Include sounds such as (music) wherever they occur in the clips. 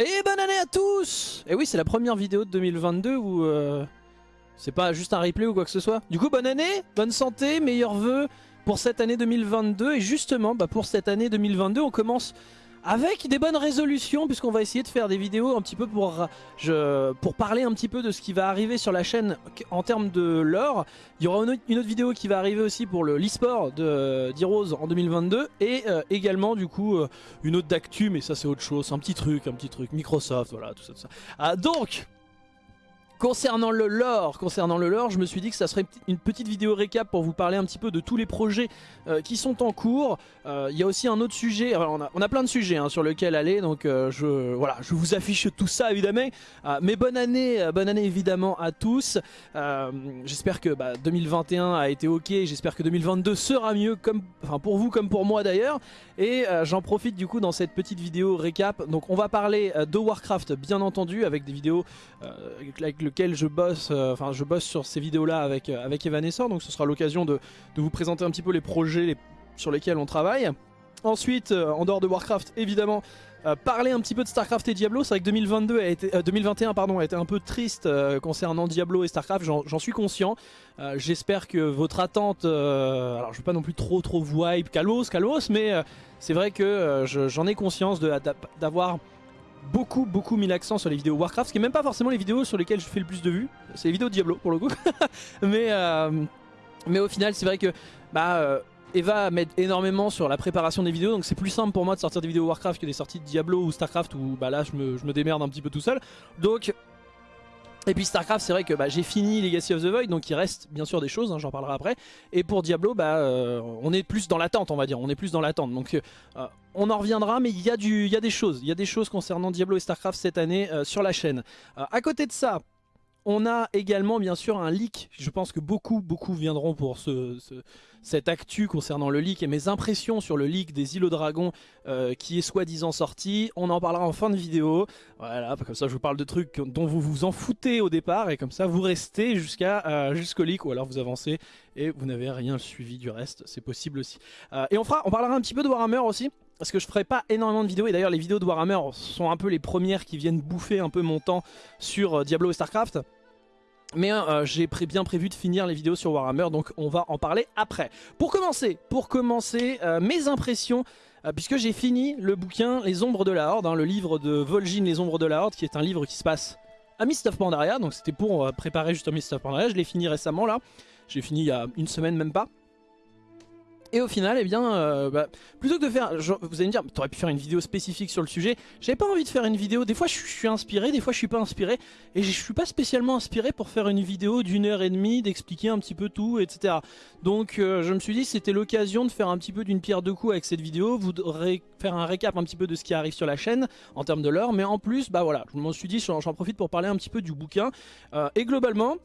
Et bonne année à tous Et oui, c'est la première vidéo de 2022 où euh, c'est pas juste un replay ou quoi que ce soit. Du coup, bonne année, bonne santé, meilleurs vœux pour cette année 2022. Et justement, bah, pour cette année 2022, on commence avec des bonnes résolutions puisqu'on va essayer de faire des vidéos un petit peu pour, pour parler un petit peu de ce qui va arriver sur la chaîne en termes de lore. Il y aura une autre, vidéo qui va arriver aussi pour le l'e-sport d'Heroes en 2022 et euh, également du coup euh, une autre d'actu mais ça c'est autre chose, un petit truc, un petit truc, Microsoft, voilà tout ça. Tout ça. Ah, donc Concernant le lore, concernant le lore, je me suis dit que ça serait une petite vidéo récap pour vous parler un petit peu de tous les projets euh, qui sont en cours. Euh, il y a aussi un autre sujet, on, a, plein de sujets hein, sur lesquels aller, donc euh, je, voilà, je vous affiche tout ça évidemment. Mais bonne année, bonne année évidemment à tous. J'espère que bah, 2021 a été ok, j'espère que 2022 sera mieux, comme, enfin pour vous comme pour moi d'ailleurs. Et j'en profite du coup dans cette petite vidéo récap. Donc on va parler de Warcraft bien entendu avec des vidéos avec le lequel je bosse, euh, enfin je bosse sur ces vidéos-là avec, euh, avec Evanescent, donc ce sera l'occasion de, de, vous présenter un petit peu les projets sur lesquels on travaille. Ensuite, euh, en dehors de Warcraft, évidemment, parler un petit peu de Starcraft et Diablo. C'est vrai que 2022 a été, euh, 2021 pardon, a été un peu triste concernant Diablo et Starcraft, j'en suis conscient. J'espère que votre attente, alors je veux pas non plus trop trop vous hype, calmos, calmos, mais c'est vrai que j'en ai conscience d'avoir beaucoup beaucoup mis l'accent sur les vidéos Warcraft, ce qui est même pas forcément les vidéos sur lesquelles je fais le plus de vues, c'est les vidéos Diablo pour le coup. (laughs) mais, euh, mais au final c'est vrai que bah, euh, Eva m'aide énormément sur la préparation des vidéos, donc c'est plus simple pour moi de sortir des vidéos Warcraft que des sorties de Diablo ou Starcraft où bah là je me, je me démerde un petit peu tout seul. Donc et puis Starcraft, c'est vrai que bah, j'ai fini Legacy of the Void, donc il reste bien sûr des choses, hein, j'en parlerai après. Et pour Diablo, bah, euh, on est plus dans l'attente, on va dire, on est plus dans l'attente. Donc euh, on en reviendra, mais il y, a des choses, il y a des choses concernant Diablo et Starcraft cette année euh, sur la chaîne. Euh, à côté de ça, on a également bien sûr un leak, je pense que beaucoup beaucoup viendront pour ce, ce, cette actu concernant le leak et mes impressions sur le leak des aux dragons euh, qui est soi-disant sorti. On en parlera en fin de vidéo, voilà, comme ça je vous parle de trucs dont vous vous en foutez au départ et comme ça vous restez euh, jusqu'au leak ou alors vous avancez et vous n'avez rien suivi du reste, c'est possible aussi. Euh, et on, fera, on parlera un petit peu de Warhammer aussi parce que je ferai pas énormément de vidéos et d'ailleurs les vidéos de Warhammer sont un peu les premières qui viennent bouffer un peu mon temps sur Diablo et Starcraft mais euh, j'ai bien prévu de finir les vidéos sur Warhammer, donc on va en parler après. Pour commencer, pour commencer euh, mes impressions, euh, puisque j'ai fini le bouquin Les Ombres de la Horde, hein, le livre de Vol'jin Les Ombres de la Horde, qui est un livre qui se passe à Mist of Pandaria, donc c'était pour préparer justement Mist of Pandaria, je l'ai fini récemment là, j'ai fini il y a une semaine même pas. Et au final, eh bien, euh, bah, plutôt que de faire, vous allez me dire, t'aurais pu faire une vidéo spécifique sur le sujet. J'avais pas envie de faire une vidéo. Des fois, je suis inspiré, des fois, je suis pas inspiré, et je suis pas spécialement inspiré pour faire une vidéo d'une heure et demie, d'expliquer un petit peu tout, etc. Donc, euh, je me suis dit, c'était l'occasion de faire un petit peu d'une pierre deux coups avec cette vidéo. Vous faire un récap un petit peu de ce qui arrive sur la chaîne en termes de l'heure, mais en plus, bah voilà, je m'en suis dit, j'en profite pour parler un petit peu du bouquin. Euh, et globalement,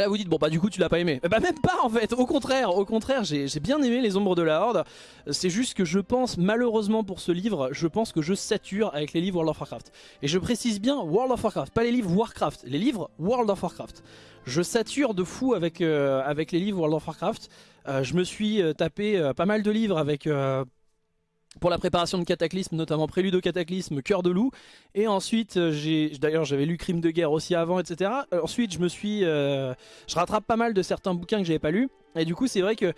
là vous dites bon bah du coup tu l'as pas aimé. Bah même pas en fait, au contraire, au contraire j'ai bien aimé les ombres de la Horde. C'est juste que je pense malheureusement pour ce livre, je pense que je sature avec les livres World of Warcraft. Et je précise bien World of Warcraft, pas les livres Warcraft, les livres World of Warcraft. Je sature de fou avec, euh, les livres World of Warcraft. Euh, Je me suis euh, tapé pas mal de livres avec pour la préparation de Cataclysme, notamment Prélude au Cataclysme, Cœur de Loup. Et ensuite, euh, j'ai d'ailleurs j'avais lu Crime de guerre aussi avant, etc. Euh, ensuite, je me suis, euh, je rattrape pas mal de certains bouquins que j'avais pas lus. Et du coup, c'est vrai que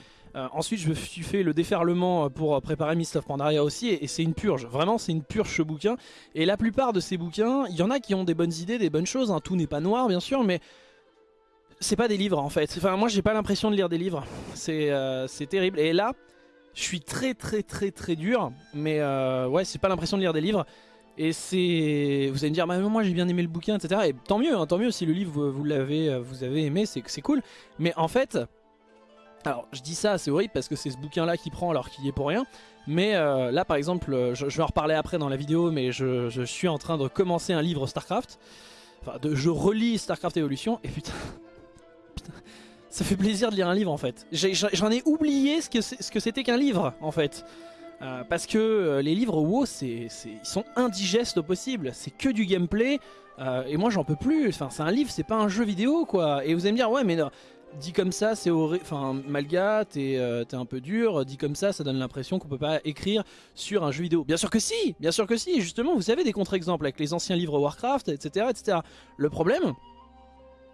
ensuite, je me suis fait le déferlement pour préparer Mist of Pandaria aussi, et, et c'est une purge. Vraiment, c'est une purge ce bouquin. Et la plupart de ces bouquins, il y en a qui ont des bonnes idées, des bonnes choses. Hein. Tout n'est pas noir, bien sûr, mais c'est pas des livres en fait. Enfin, moi, j'ai pas l'impression de lire des livres. C'est euh, terrible. Et là. Je suis très très très très dur, mais euh, ouais, c'est pas l'impression de lire des livres. Et c'est, vous allez me dire, bah, moi j'ai bien aimé le bouquin, etc. Et tant mieux, hein, tant mieux si le livre vous, l'avez, euh, vous avez aimé, c'est c'est cool. Mais en fait, alors je dis ça, c'est horrible parce que c'est ce bouquin-là qui prend alors qu'il y est pour rien. Mais euh, là, par exemple, je, vais en reparler après dans la vidéo, mais je, je, suis en train de commencer un livre Starcraft. Enfin, de, je relis Starcraft Evolution et putain ça fait plaisir de lire un livre en fait. J'en ai, oublié ce que c'était qu'un livre en fait. Euh, parce que euh, les livres WoW, ils sont indigestes au possible. C'est que du gameplay. Euh, et moi j'en peux plus. Enfin, c'est un livre, c'est pas un jeu vidéo quoi. Et vous allez me dire, ouais, mais non, dit comme ça, c'est horrible. Enfin, Malga, t'es un peu dur. Dit comme ça, ça donne l'impression qu'on peut pas écrire sur un jeu vidéo. Bien sûr que si, bien sûr que si. Justement, vous avez des contre-exemples avec les anciens livres Warcraft, etc., etc. Le problème,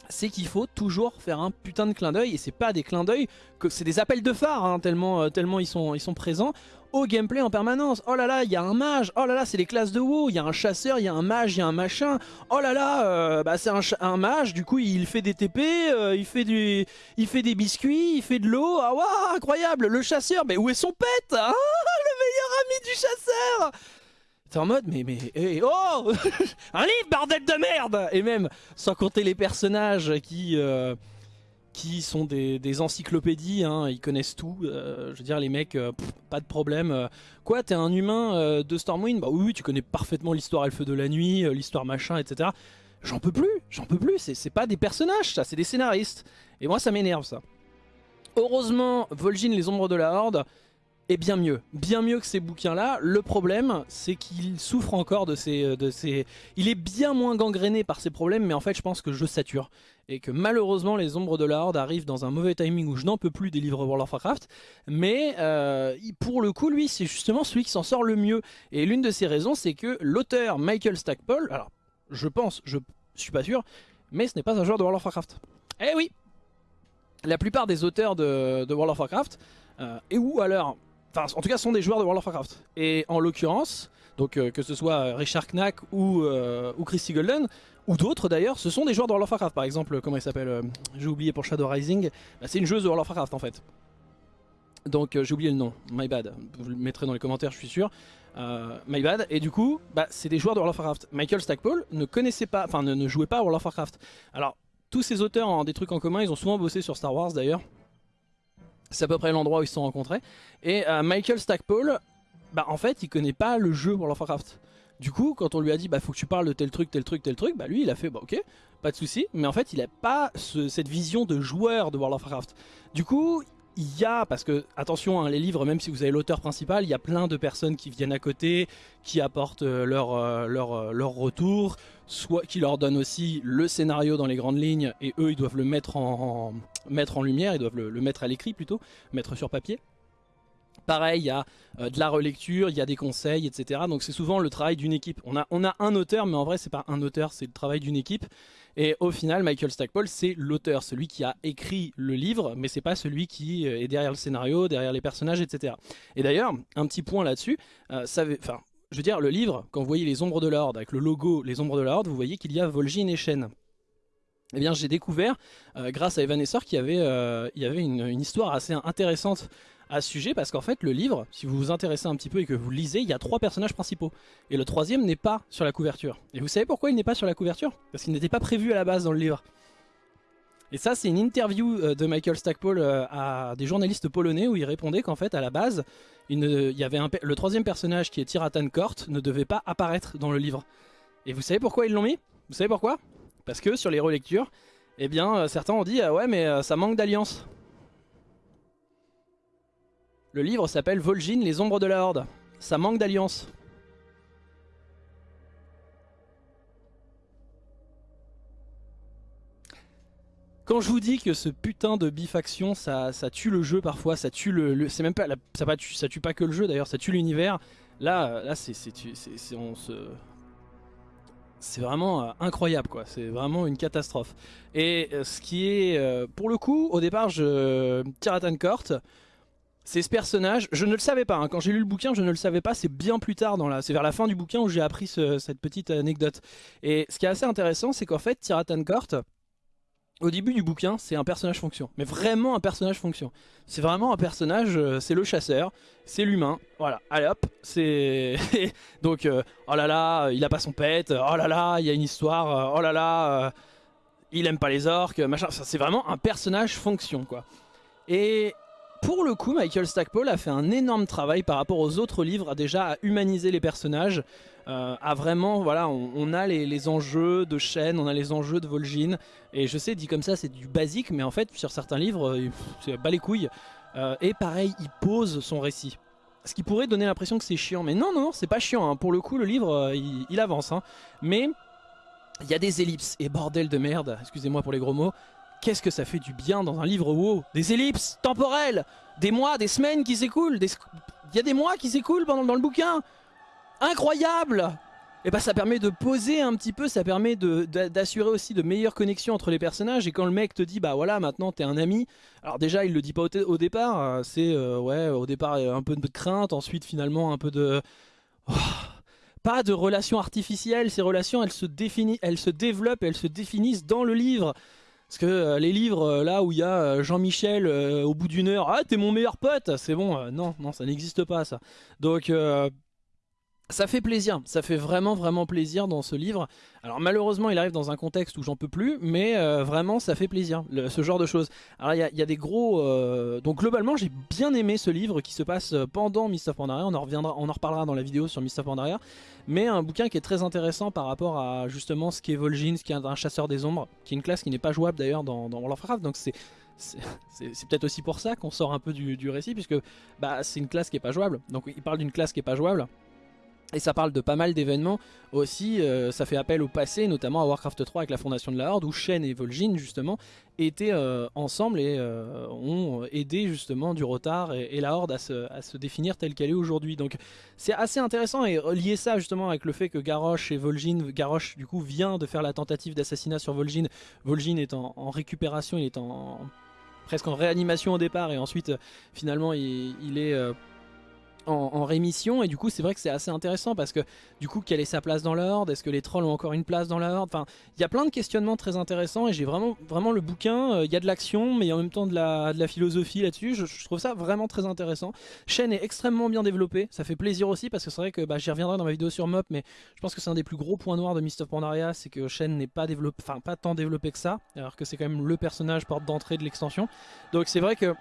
c'est qu'il faut toujours faire un putain de clin d'œil et c'est pas des clins d'œil que c'est des appels de phare hein, tellement, euh, tellement ils, sont, présents au gameplay en permanence. Oh là là, il y a un mage. Oh là là, c'est les classes de WoW. Il y a un chasseur, il y a un mage, il y a un machin. Oh là là, euh, bah c'est un, mage. Du coup, il fait des TP, euh, il fait des biscuits, il fait de l'eau. Ah waouh, incroyable. Le chasseur, mais où est son pet Ah, le meilleur ami du chasseur? En mode, mais, mais, eh, oh (laughs) Un livre, bordel de merde Et même, sans compter les personnages qui... Euh, qui sont des, encyclopédies, hein, ils connaissent tout. Euh, je veux dire, les mecs, euh, pas de problème. Quoi, t'es un humain de Stormwind Bah oui, tu connais parfaitement l'histoire Elfe de la Nuit, l'histoire machin, etc. J'en peux plus, j'en peux plus. C'est pas des personnages, ça, c'est des scénaristes. Et moi, ça m'énerve, ça. Heureusement, Vol'jin, les ombres de la Horde, est bien mieux. Bien mieux que ces bouquins-là. Le problème, c'est qu'il souffre encore de ces, de ces... Il est bien moins gangréné par ces problèmes, mais en fait, je pense que je sature et que malheureusement les ombres de la Horde arrivent dans un mauvais timing où je n'en peux plus des livres World of Warcraft, mais euh, pour le coup lui c'est justement celui qui s'en sort le mieux, et l'une de ces raisons c'est que l'auteur Michael Stackpole, alors je pense, je suis pas sûr, mais ce n'est pas un joueur de World of Warcraft. Eh oui La plupart des auteurs de, World of Warcraft, euh, et ou alors, enfin en tout cas sont des joueurs de World of Warcraft, et en l'occurrence, donc euh, que ce soit Richard Knack ou, ou Christy Golden, ou d'autres d'ailleurs, ce sont des joueurs de World of Warcraft. Par exemple, comment il s'appelle euh, J'ai oublié pour Shadow Rising. Bah, c'est une joueuse de World of Warcraft en fait. Donc euh, j'ai oublié le nom, my bad. Vous le mettrez dans les commentaires, je suis sûr. Euh, my bad. Et du coup, bah, c'est des joueurs de World of Warcraft. Michael Stackpole ne connaissait pas, enfin ne, jouait pas à World of Warcraft. Alors, tous ces auteurs ont des trucs en commun, ils ont souvent bossé sur Star Wars d'ailleurs. C'est à peu près l'endroit où ils se sont rencontrés. Et Michael Stackpole, bah en fait, il connaît pas le jeu World of Warcraft. Du coup, quand on lui a dit bah faut que tu parles de tel truc, tel truc, tel truc, bah lui il a fait bah ok, pas de souci. Mais en fait, il a pas cette vision de joueur de World of Warcraft. Du coup, il y a, parce que attention, hein, les livres, même si vous avez l'auteur principal, il y a plein de personnes qui viennent à côté, qui apportent euh, leur, euh, leur, euh, leur retour, soit qui leur donnent aussi le scénario dans les grandes lignes, et eux ils doivent le mettre en, mettre en lumière, ils doivent le mettre à l'écrit plutôt, mettre sur papier. Pareil, il y a euh, de la relecture, il y a des conseils, etc. Donc c'est souvent le travail d'une équipe. On a, on a un auteur, mais en vrai c'est pas un auteur, c'est le travail d'une équipe. Et au final, Michael Stackpole, c'est l'auteur, celui qui a écrit le livre, mais c'est pas celui qui euh, est derrière le scénario, derrière les personnages, etc. Et d'ailleurs, un petit point là-dessus, euh, enfin, je veux dire, le livre, quand vous voyez les ombres de l'ordre, avec le logo Les ombres de l'ordre, vous voyez qu'il y a Vol'jin et Shen. Eh bien, j'ai découvert, grâce à Evan Esser, qu'il y avait, il y avait une, une histoire assez intéressante à ce sujet parce qu'en fait le livre, si vous vous intéressez un petit peu et que vous lisez, il y a trois personnages principaux. Et le troisième n'est pas sur la couverture. Et vous savez pourquoi il n'est pas sur la couverture? Parce qu'il n'était pas prévu à la base dans le livre. Et ça c'est une interview euh, de Michael Stackpole euh, à des journalistes polonais où il répondait qu'en fait à la base, il, y avait le troisième personnage qui est Tiratan Kort ne devait pas apparaître dans le livre. Et vous savez pourquoi ils l'ont mis? Vous savez pourquoi? Parce que sur les relectures, eh bien euh, certains ont dit ah ouais mais ça manque d'alliance. Le livre s'appelle Vol'jin, les ombres de la Horde. Ça manque d'alliance. Quand je vous dis que ce putain de bifaction, ça, ça tue le jeu parfois, ça tue le, c'est même pas, ça, pas ça tue pas que le jeu d'ailleurs, ça tue l'univers. Là, là, c'est, c'est, c'est vraiment euh, incroyable quoi, c'est vraiment une catastrophe. Et euh, ce qui est, euh, pour le coup, au départ, je Tiratan Court, c'est ce personnage, je ne le savais pas, hein. quand j'ai lu le bouquin je ne le savais pas, c'est bien plus tard, dans la, c'est vers la fin du bouquin où j'ai appris cette petite anecdote. Et ce qui est assez intéressant c'est qu'en fait Tiratan Court, au début du bouquin c'est un personnage fonction, mais vraiment un personnage fonction. C'est vraiment un personnage, euh, c'est le chasseur, c'est l'humain, voilà, allez hop, c'est... (laughs) Donc, euh, oh là là, il a pas son pet, oh là là, il y a une histoire, oh là là, euh, il aime pas les orques, machin, c'est vraiment un personnage fonction quoi. Et pour le coup, Michael Stackpole a fait un énorme travail par rapport aux autres livres, déjà à humaniser les personnages, euh, à vraiment, voilà, on, a les, enjeux de Shen, on a les enjeux de Vol'jin, et je sais, dit comme ça, c'est du basique, mais en fait, sur certains livres, euh, c'est bas les couilles. Euh, et pareil, il pose son récit. Ce qui pourrait donner l'impression que c'est chiant, mais non, non, c'est pas chiant. Hein. Pour le coup, le livre, il, avance. Hein. Mais il y a des ellipses, et bordel de merde, excusez-moi pour les gros mots, qu'est-ce que ça fait du bien dans un livre WoW? Des ellipses temporelles, des mois, des semaines qui s'écoulent, il y a des mois qui s'écoulent dans, dans le bouquin. Incroyable et bah ça permet de poser un petit peu, ça permet d'assurer aussi de meilleures connexions entre les personnages et quand le mec te dit bah voilà maintenant t'es un ami, alors déjà il le dit pas au, départ, euh, c'est euh, ouais au départ un peu de crainte, ensuite finalement un peu de... Oh, pas de relations artificielles, ces relations elles se, elles se développent, elles se définissent dans le livre. Parce que euh, les livres là où il y a Jean-Michel au bout d'une heure, ah t'es mon meilleur pote, c'est bon, non, non ça n'existe pas ça. Donc ça fait plaisir, ça fait vraiment vraiment plaisir dans ce livre. Alors malheureusement il arrive dans un contexte où j'en peux plus, mais euh, vraiment ça fait plaisir, ce genre de choses. Alors il y, a des gros... Euh, donc globalement j'ai bien aimé ce livre qui se passe euh, pendant Mist of Pandaria, on en, reviendra, on en reparlera dans la vidéo sur Mist of Pandaria. Mais un bouquin qui est très intéressant par rapport à justement ce qu'est Vol'jin, ce qui est un chasseur des ombres, qui est une classe qui n'est pas jouable d'ailleurs dans, dans World of Warcraft, donc c'est c'est peut-être aussi pour ça qu'on sort un peu du, récit puisque bah, c'est une classe qui est pas jouable donc il parle d'une classe qui est pas jouable et ça parle de pas mal d'événements aussi, euh, ça fait appel au passé, notamment à Warcraft 3 avec la fondation de la Horde, où Shen et Vol'jin justement étaient euh, ensemble et euh, ont aidé justement du Rotar et, la Horde à se, définir telle qu'elle est aujourd'hui. Donc c'est assez intéressant et lier ça justement avec le fait que Garrosh et Vol'jin, Garrosh du coup vient de faire la tentative d'assassinat sur Vol'jin, Vol'jin est en, récupération, il est en presque en réanimation au départ et ensuite finalement il est en, rémission et du coup c'est vrai que c'est assez intéressant parce que du coup quelle est sa place dans l'ordre? Est-ce que les trolls ont encore une place dans l'ordre? Enfin il y a plein de questionnements très intéressants et j'ai vraiment, vraiment le bouquin, euh, il y a de l'action mais en même temps de la, de la philosophie là-dessus, je, trouve ça vraiment très intéressant. Chaîne est extrêmement bien développée, ça fait plaisir aussi parce que c'est vrai que bah, j'y reviendrai dans ma vidéo sur Mop mais je pense que c'est un des plus gros points noirs de Mist of Pandaria, c'est que Shen n'est pas développé, enfin pas tant développé que ça, alors que c'est quand même le personnage porte d'entrée de l'extension. Donc c'est vrai que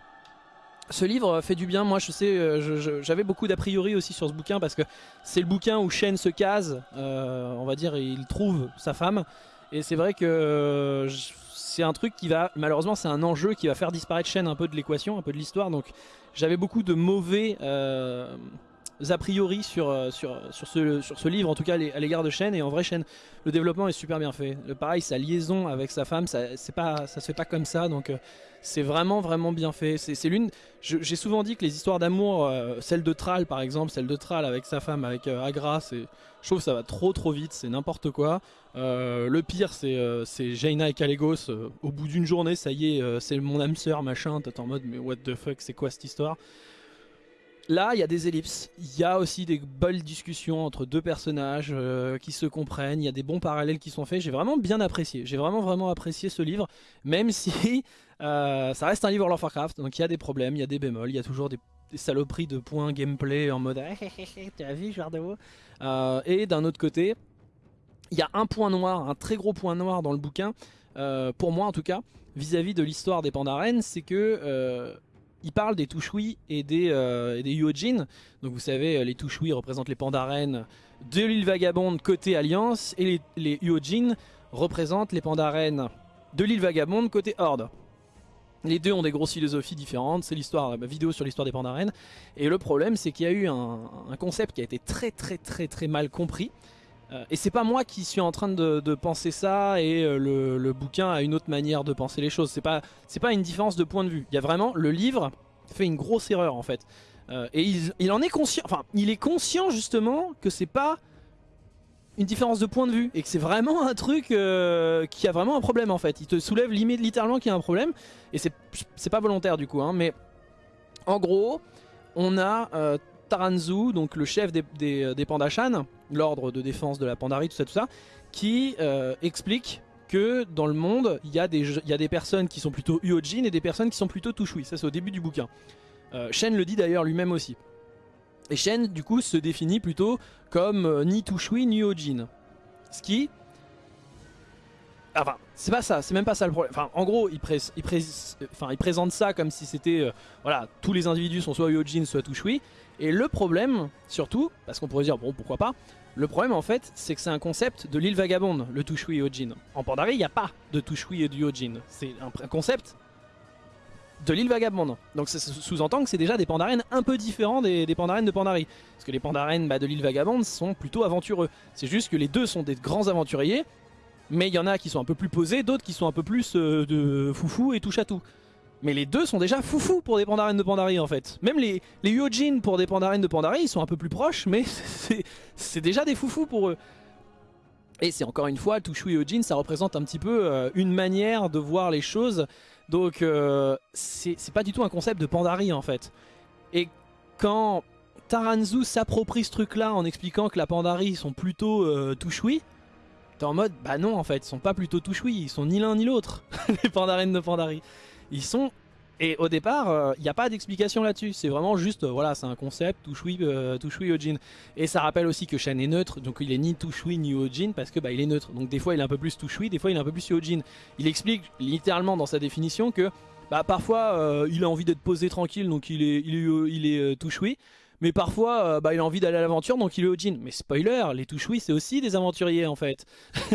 ce livre fait du bien, moi je sais, euh, j'avais beaucoup d'a priori aussi sur ce bouquin parce que c'est le bouquin où Shen se case, euh, on va dire, il trouve sa femme. Et c'est vrai que euh, c'est un truc qui va, malheureusement c'est un enjeu qui va faire disparaître Shen un peu de l'équation, un peu de l'histoire. Donc j'avais beaucoup de mauvais a priori sur, euh, sur, ce, livre, en tout cas à l'égard de Shen. Et en vrai, Shen, le développement est super bien fait. Le, pareil, sa liaison avec sa femme, ça, pas, ça se fait pas comme ça. Donc euh, c'est vraiment, vraiment bien fait. C'est l'une. J'ai souvent dit que les histoires d'amour, euh, celle de Thrall par exemple, celle de Thrall avec sa femme, avec Agra, je trouve ça va trop trop vite, c'est n'importe quoi. le pire, c'est Jaina et Kalégos. au bout d'une journée, ça y est, c'est mon âme sœur, machin. T'es en mode, mais what the fuck, c'est quoi cette histoire? Là, il y a des ellipses, il y a aussi des belles discussions entre deux personnages euh, qui se comprennent, il y a des bons parallèles qui sont faits, j'ai vraiment bien apprécié, j'ai vraiment vraiment apprécié ce livre, même (laughs) si euh, ça reste un livre World of Warcraft, donc il y a des problèmes, il y a des bémols, il y a toujours des, saloperies de points gameplay en mode « tu as vu genre de euh, Et d'un autre côté, il y a un point noir, un très gros point noir dans le bouquin, pour moi en tout cas, vis-à-vis de l'histoire des Pandaren, c'est que il parle des Tushui et des, euh, Yuojin. Donc vous savez, euh, les Tushui représentent les Pandaren de l'île Vagabonde côté Alliance et les, les représentent les Pandaren de l'île Vagabonde côté Horde. Les deux ont des grosses philosophies différentes, c'est l'histoire, ma vidéo sur l'histoire des Pandaren. Et le problème c'est qu'il y a eu un, concept qui a été très très très très mal compris. Euh, et c'est pas moi qui suis en train de, penser ça et euh, le, bouquin a une autre manière de penser les choses. C'est pas, pas une différence de point de vue. Il y a vraiment, le livre fait une grosse erreur en fait. Euh, et il, en est conscient, enfin il est conscient justement que c'est pas une différence de point de vue et que c'est vraiment un truc qui a vraiment un problème en fait. Il te soulève littéralement qu'il y a un problème et c'est pas volontaire du coup. Hein, mais en gros, on a Taranzu, donc le chef des, des, des Pandashan, l'ordre de défense de la Pandarie, tout ça, tout ça, qui euh, explique que dans le monde, il y, a des, y a des personnes qui sont plutôt Uojin et des personnes qui sont plutôt Tushui. Ça, c'est au début du bouquin. Euh, Shen le dit d'ailleurs lui-même aussi. Et Shen, du coup, se définit plutôt comme euh, ni Tushui ni Uojin. Ce qui... Enfin, c'est pas ça, c'est même pas ça le problème. Enfin, en gros, il, il présente ça comme si c'était... voilà, tous les individus sont soit Uojin, soit Tushui. Et le problème, surtout, parce qu'on pourrait dire, bon, pourquoi pas, le problème en fait, c'est que c'est un concept de l'île vagabonde, le Tushui Yojin. En Pandarie, il n'y a pas de Tushui et de Yojin. C'est un, concept de l'île vagabonde. Donc ça sous-entend que c'est déjà des pandarènes un peu différents des, des de Pandarie. Parce que les pandarènes bah, de l'île vagabonde sont plutôt aventureux. C'est juste que les deux sont des grands aventuriers, Mais il y en a qui sont un peu plus posés, d'autres qui sont un peu plus euh, de foufou et touche à tout. Mais les deux sont déjà foufou pour des Pandaren de Pandarie en fait. Même les, les Yojin pour des Pandaren de Pandarie, ils sont un peu plus proches, mais (laughs) c'est déjà des foufous pour eux. Et c'est encore une fois, Tushu Yojin, ça représente un petit peu euh, une manière de voir les choses. Donc euh, c'est pas du tout un concept de Pandarie en fait. Et quand Taranzu s'approprie ce truc là en expliquant que la Pandarie sont plutôt euh, en mode bah non en fait, ils sont pas plutôt Tushui, ils sont ni l'un ni l'autre, (laughs) les Pandarines de Pandarie. Ils sont... Et au départ, il euh, n'y a pas d'explication là-dessus. C'est vraiment juste, euh, voilà, c'est un concept, Tushui, euh, Tushui Ojin. Et ça rappelle aussi que Shen est neutre, donc il est ni Tushui ni Ojin parce que bah, il est neutre. Donc des fois il est un peu plus Tushui, des fois il est un peu plus Ojin. Il explique littéralement dans sa définition que bah, parfois il a envie d'être posé tranquille, donc il est, il est, il est. Mais parfois, bah, il a envie d'aller à l'aventure, donc il est Ojin. Mais spoiler, les Tushui, c'est aussi des aventuriers en fait.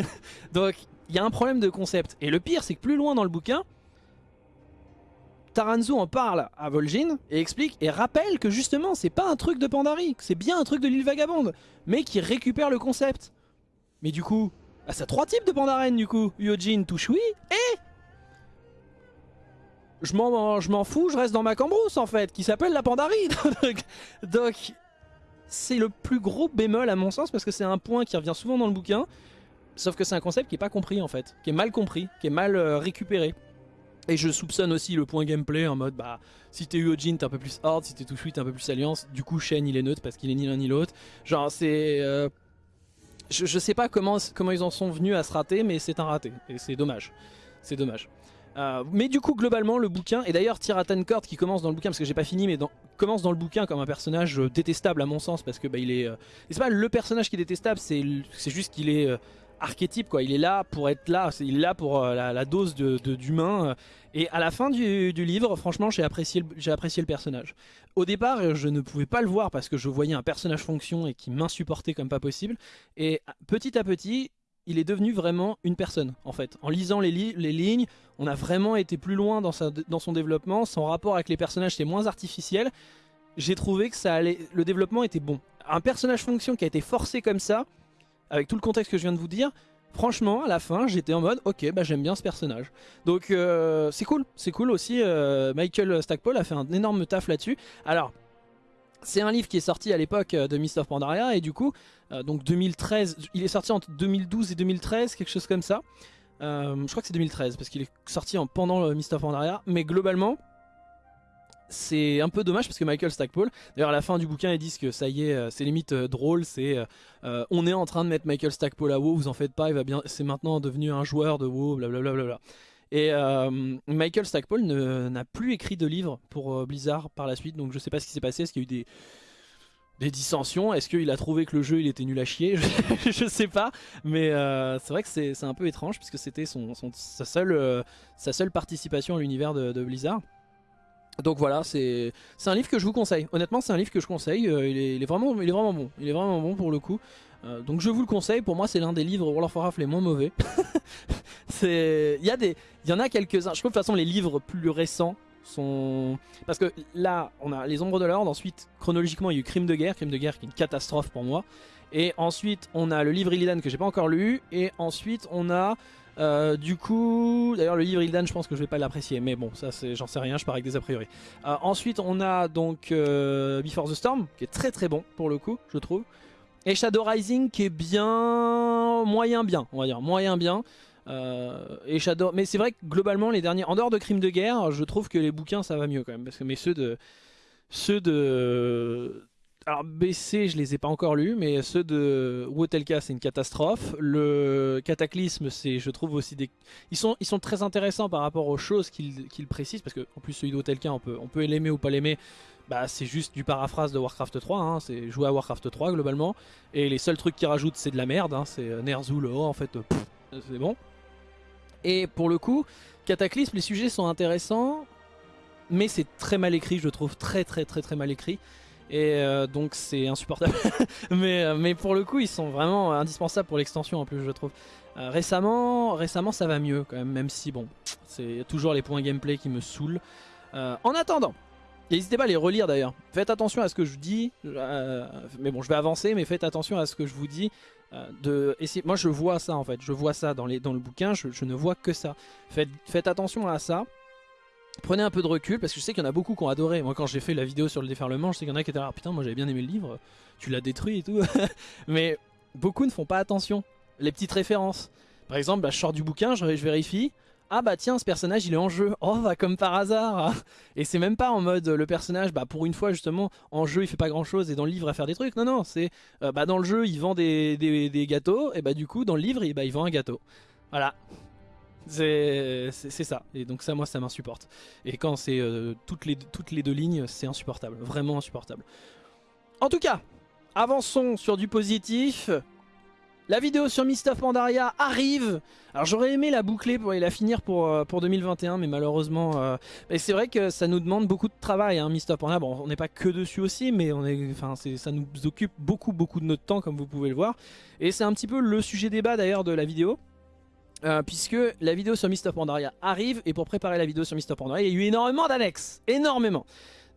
(laughs) donc, il y a un problème de concept. Et le pire, c'est que plus loin dans le bouquin, Taranzu en parle à Vol'jin et explique et rappelle que justement c'est pas un truc de Pandarie, c'est bien un truc de l'île vagabonde, mais qui récupère le concept. Mais du coup, bah, ça a trois types de Pandaren du coup, Yojin, Tushui et... Je m'en fous, je reste dans ma cambrousse en fait, qui s'appelle la Pandarie. (laughs) Donc, c'est le plus gros bémol à mon sens parce que c'est un point qui revient souvent dans le bouquin, sauf que c'est un concept qui est pas compris en fait, qui est mal compris, qui est mal euh, récupéré. Et je soupçonne aussi le point gameplay en mode bah si t'es Uojin t'es un peu plus hard, si t'es Tushui t'es un peu plus alliance. Du coup Shen il est neutre parce qu'il est ni l'un ni l'autre. Genre c'est... Euh, je, sais pas comment, comment ils en sont venus à se rater mais c'est un raté. Et c'est dommage. C'est dommage. Euh, mais du coup globalement le bouquin, et d'ailleurs Tiratan Court qui commence dans le bouquin parce que j'ai pas fini mais commence dans le bouquin comme un personnage détestable à mon sens parce que bah il est... Euh, c'est pas le personnage qui est détestable c'est juste qu'il est archétype quoi. Il est là pour être là, il est là pour euh, la, dose d'humain. et à la fin du, livre, franchement, j'ai apprécié, apprécié le personnage. Au départ, je ne pouvais pas le voir parce que je voyais un personnage fonction et qui m'insupportait comme pas possible. Et petit à petit, il est devenu vraiment une personne en fait. En lisant les, lignes, on a vraiment été plus loin dans son développement. Son rapport avec les personnages c'est moins artificiel. J'ai trouvé que ça allait, le développement était bon. Un personnage fonction qui a été forcé comme ça, avec tout le contexte que je viens de vous dire, franchement, à la fin, j'étais en mode, ok, bah j'aime bien ce personnage. Donc euh, c'est cool, c'est cool aussi. Euh, Michael Stackpole a fait un énorme taf là-dessus. Alors, c'est un livre qui est sorti à l'époque euh, de Mist of Pandaria et du coup, donc 2013, il est sorti entre 2012 et 2013, quelque chose comme ça. je crois que c'est 2013 parce qu'il est sorti en, pendant of Pandaria, mais globalement, c'est un peu dommage parce que Michael Stackpole, d'ailleurs à la fin du bouquin ils disent que ça y est, euh, c'est limite euh, drôle, c'est euh, on est en train de mettre Michael Stackpole à WoW, vous en faites pas, il va bien, c'est maintenant devenu un joueur de WoW, blablabla. Bla Et Michael Stackpole n'a plus écrit de livre pour Blizzard par la suite, donc je sais pas ce qui s'est passé, est-ce qu'il y a eu des, dissensions, est-ce qu'il a trouvé que le jeu il était nul à chier, (laughs) je, sais pas, mais c'est vrai que c'est un peu étrange puisque c'était son, sa, seule, participation à l'univers de Blizzard. Donc voilà, c'est un livre que je vous conseille. Honnêtement, c'est un livre que je conseille. Euh, il, est, vraiment, il est vraiment bon. Il est vraiment bon pour le coup. Euh, donc je vous le conseille. Pour moi, c'est l'un des livres World of Warcraft les moins mauvais. (laughs) il y, des, y en a quelques-uns. Je trouve de toute façon les livres plus récents sont... Parce que là, on a Les Ombres de l'Ordre. Ensuite, chronologiquement, il y a eu Crime de Guerre. Crime de Guerre qui est une catastrophe pour moi. Et ensuite, on a le livre Illidan que j'ai pas encore lu. Et ensuite, on a euh, du coup, d'ailleurs le livre Ildan je pense que je vais pas l'apprécier, mais bon ça j'en sais rien, je pars avec des a priori. Euh, ensuite on a donc Before the Storm, qui est très très bon pour le coup, je trouve. Et Shadow Rising qui est bien, moyen bien, on va dire, moyen bien. et Shadow, mais c'est vrai que globalement les derniers, en dehors de Crimes de Guerre, je trouve que les bouquins ça va mieux quand même, parce que mais ceux de, ceux de alors BC je les ai pas encore lus mais ceux de Wotelka c'est une catastrophe le Cataclysme c'est je trouve aussi des ils sont, ils sont très intéressants par rapport aux choses qu'ils précisent parce que en plus celui de Wotelka on peut, on peut l'aimer ou pas l'aimer bah c'est juste du paraphrase de Warcraft 3 hein. c'est jouer à Warcraft 3 globalement et les seuls trucs qu'ils rajoutent c'est de la merde hein. c'est euh, Ner'zhul en fait c'est bon et pour le coup Cataclysme les sujets sont intéressants mais c'est très mal écrit je trouve très très très très mal écrit et euh, donc c'est insupportable. (laughs) mais, euh, mais pour le coup, ils sont vraiment indispensables pour l'extension en plus, je trouve. Euh, récemment, récemment, ça va mieux quand même, même si bon, c'est toujours les points gameplay qui me saoulent. en attendant, n'hésitez pas à les relire d'ailleurs. Faites attention à ce que je dis. mais bon, je vais avancer, mais faites attention à ce que je vous dis. Euh. Moi je vois ça en fait, je vois ça dans, le bouquin, je, ne vois que ça. Faites, faites attention à ça. Prenez un peu de recul parce que je sais qu'il y en a beaucoup qui ont adoré. Moi quand j'ai fait la vidéo sur le déferlement, je sais qu'il y en a qui étaient là, ah, putain moi j'avais bien aimé le livre, tu l'as détruit et tout. (laughs) Mais beaucoup ne font pas attention. Les petites références. Par exemple, bah, je sors du bouquin, je, je vérifie. Ah bah tiens, ce personnage il est en jeu. Oh bah comme par hasard. Et c'est même pas en mode le personnage, bah pour une fois justement, en jeu il fait pas grand chose et dans le livre à faire des trucs. Non non, c'est euh, bah dans le jeu il vend des, gâteaux et bah du coup dans le livre il, bah, il vend un gâteau. Voilà. C'est ça. Et donc ça moi ça m'insupporte. Et quand c'est euh, toutes les deux lignes, c'est insupportable. Vraiment insupportable. En tout cas, avançons sur du positif. La vidéo sur Mist of Pandaria arrive. Alors j'aurais aimé la boucler pour, la finir pour, euh, pour 2021 mais malheureusement euh, c'est vrai que ça nous demande beaucoup de travail hein, of Pandaria, bon on n'est pas que dessus aussi mais on est, enfin, ça nous occupe beaucoup beaucoup de notre temps comme vous pouvez le voir. Et c'est un petit peu le sujet débat d'ailleurs de la vidéo euh, puisque la vidéo sur Mist of Pandaria arrive. Et pour préparer la vidéo sur Mist of Pandaria il y a eu énormément d'annexes, énormément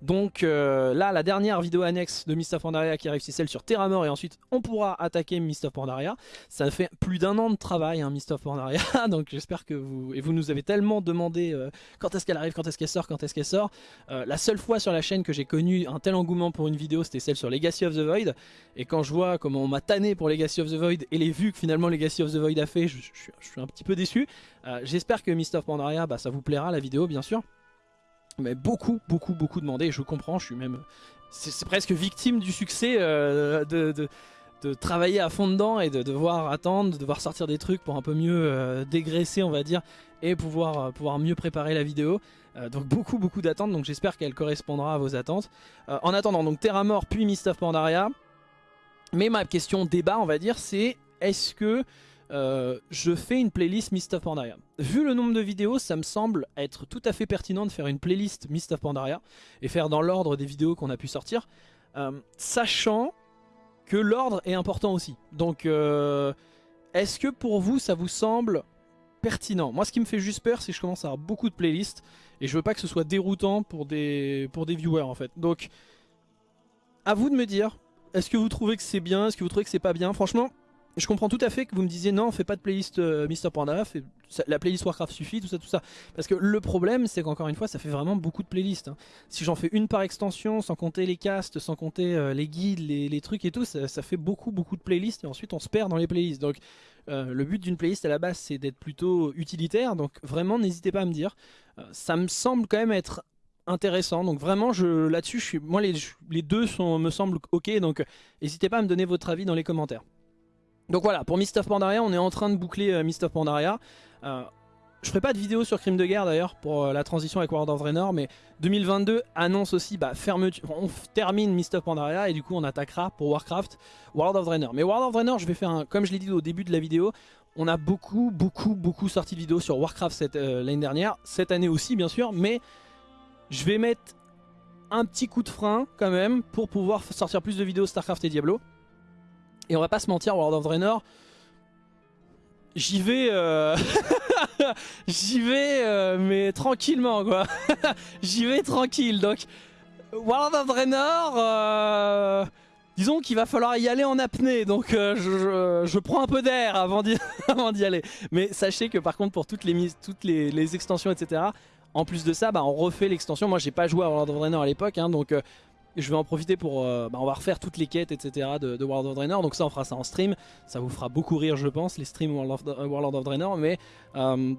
donc euh, là, la dernière vidéo annexe de Mist of Pandaria qui arrive, c'est celle sur Terramore et ensuite on pourra attaquer Mist of Pandaria. Ça fait plus d'un an de travail, hein, of Pandaria, (laughs) donc j'espère que vous... Et vous nous avez tellement demandé euh, quand est-ce qu'elle arrive, quand est-ce qu'elle sort, quand est-ce qu'elle sort. Euh, la seule fois sur la chaîne que j'ai connu un tel engouement pour une vidéo, c'était celle sur Legacy of the Void. Et quand je vois comment on m'a tanné pour Legacy of the Void et les vues que finalement Legacy of the Void a fait, je, suis un petit peu déçu. j'espère que Mist of Pandaria, bah, ça vous plaira la vidéo bien sûr mais beaucoup, beaucoup, beaucoup demandé. je comprends, je suis même... C'est presque victime du succès euh, de, de, travailler à fond dedans et de devoir attendre, de devoir sortir des trucs pour un peu mieux euh, dégraisser, on va dire, et pouvoir, euh, pouvoir mieux préparer la vidéo. donc beaucoup, beaucoup d'attentes, donc j'espère qu'elle correspondra à vos attentes. en attendant, donc Terra Mort puis Mist of Pandaria. Mais ma question débat, on va dire, c'est est-ce que je fais une playlist Mist of Pandaria? Vu le nombre de vidéos, ça me semble être tout à fait pertinent de faire une playlist Mist of Pandaria et faire dans l'ordre des vidéos qu'on a pu sortir, euh, sachant que l'ordre est important aussi. Donc, euh, est-ce que pour vous, ça vous semble pertinent? Moi, ce qui me fait juste peur, c'est que je commence à avoir beaucoup de playlists et je veux pas que ce soit déroutant pour des, pour des viewers en fait. Donc, à vous de me dire, est-ce que vous trouvez que c'est bien? Est-ce que vous trouvez que c'est pas bien? Franchement, je comprends tout à fait que vous me disiez non, on fait pas de playlist euh, Mr. Panda, la playlist Warcraft suffit, tout ça, tout ça. Parce que le problème, c'est qu'encore une fois, ça fait vraiment beaucoup de playlists. Hein. Si j'en fais une par extension, sans compter les casts, sans compter euh, les guides, les, trucs et tout, ça, fait beaucoup, beaucoup de playlists et ensuite on se perd dans les playlists. Donc euh, le but d'une playlist à la base, c'est d'être plutôt utilitaire. Donc vraiment, n'hésitez pas à me dire. ça me semble quand même être intéressant donc vraiment là-dessus moi les, les deux sont, me semblent ok donc n'hésitez pas à me donner votre avis dans les commentaires donc voilà, pour Mist of Pandaria, on est en train de boucler euh, Mist of Pandaria. Euh, je ferai pas de vidéo sur Crime de Guerre d'ailleurs pour euh, la transition avec World of Draenor, mais 2022 annonce aussi bah, fermeture. On termine Mist of Pandaria et du coup on attaquera pour Warcraft World of Draenor. Mais World of Draenor, je vais faire un, comme je l'ai dit au début de la vidéo, on a beaucoup, beaucoup, beaucoup sorti de vidéos sur Warcraft l'année dernière, cette année aussi bien sûr, mais je vais mettre un petit coup de frein quand même pour pouvoir sortir plus de vidéos Starcraft et Diablo. Et on va pas se mentir, World of Draenor, j'y vais... Euh, (laughs) j'y vais, euh, mais tranquillement, quoi. (laughs) j'y vais tranquille, donc... World of Draenor... Euh, disons qu'il va falloir y aller en apnée, donc je, prends un peu d'air (laughs) avant d'y aller. Mais sachez que par contre pour toutes les, toutes les, extensions, etc., en plus de ça, bah, on refait l'extension. Moi j'ai pas joué à World of Draenor à l'époque, hein, donc je vais en profiter pour... Euh, bah, on va refaire toutes les quêtes, etc. De, World of Draenor. Donc ça, on fera ça en stream. Ça vous fera beaucoup rire, je pense, les streams World of, euh, Draenor. Mais... Euh,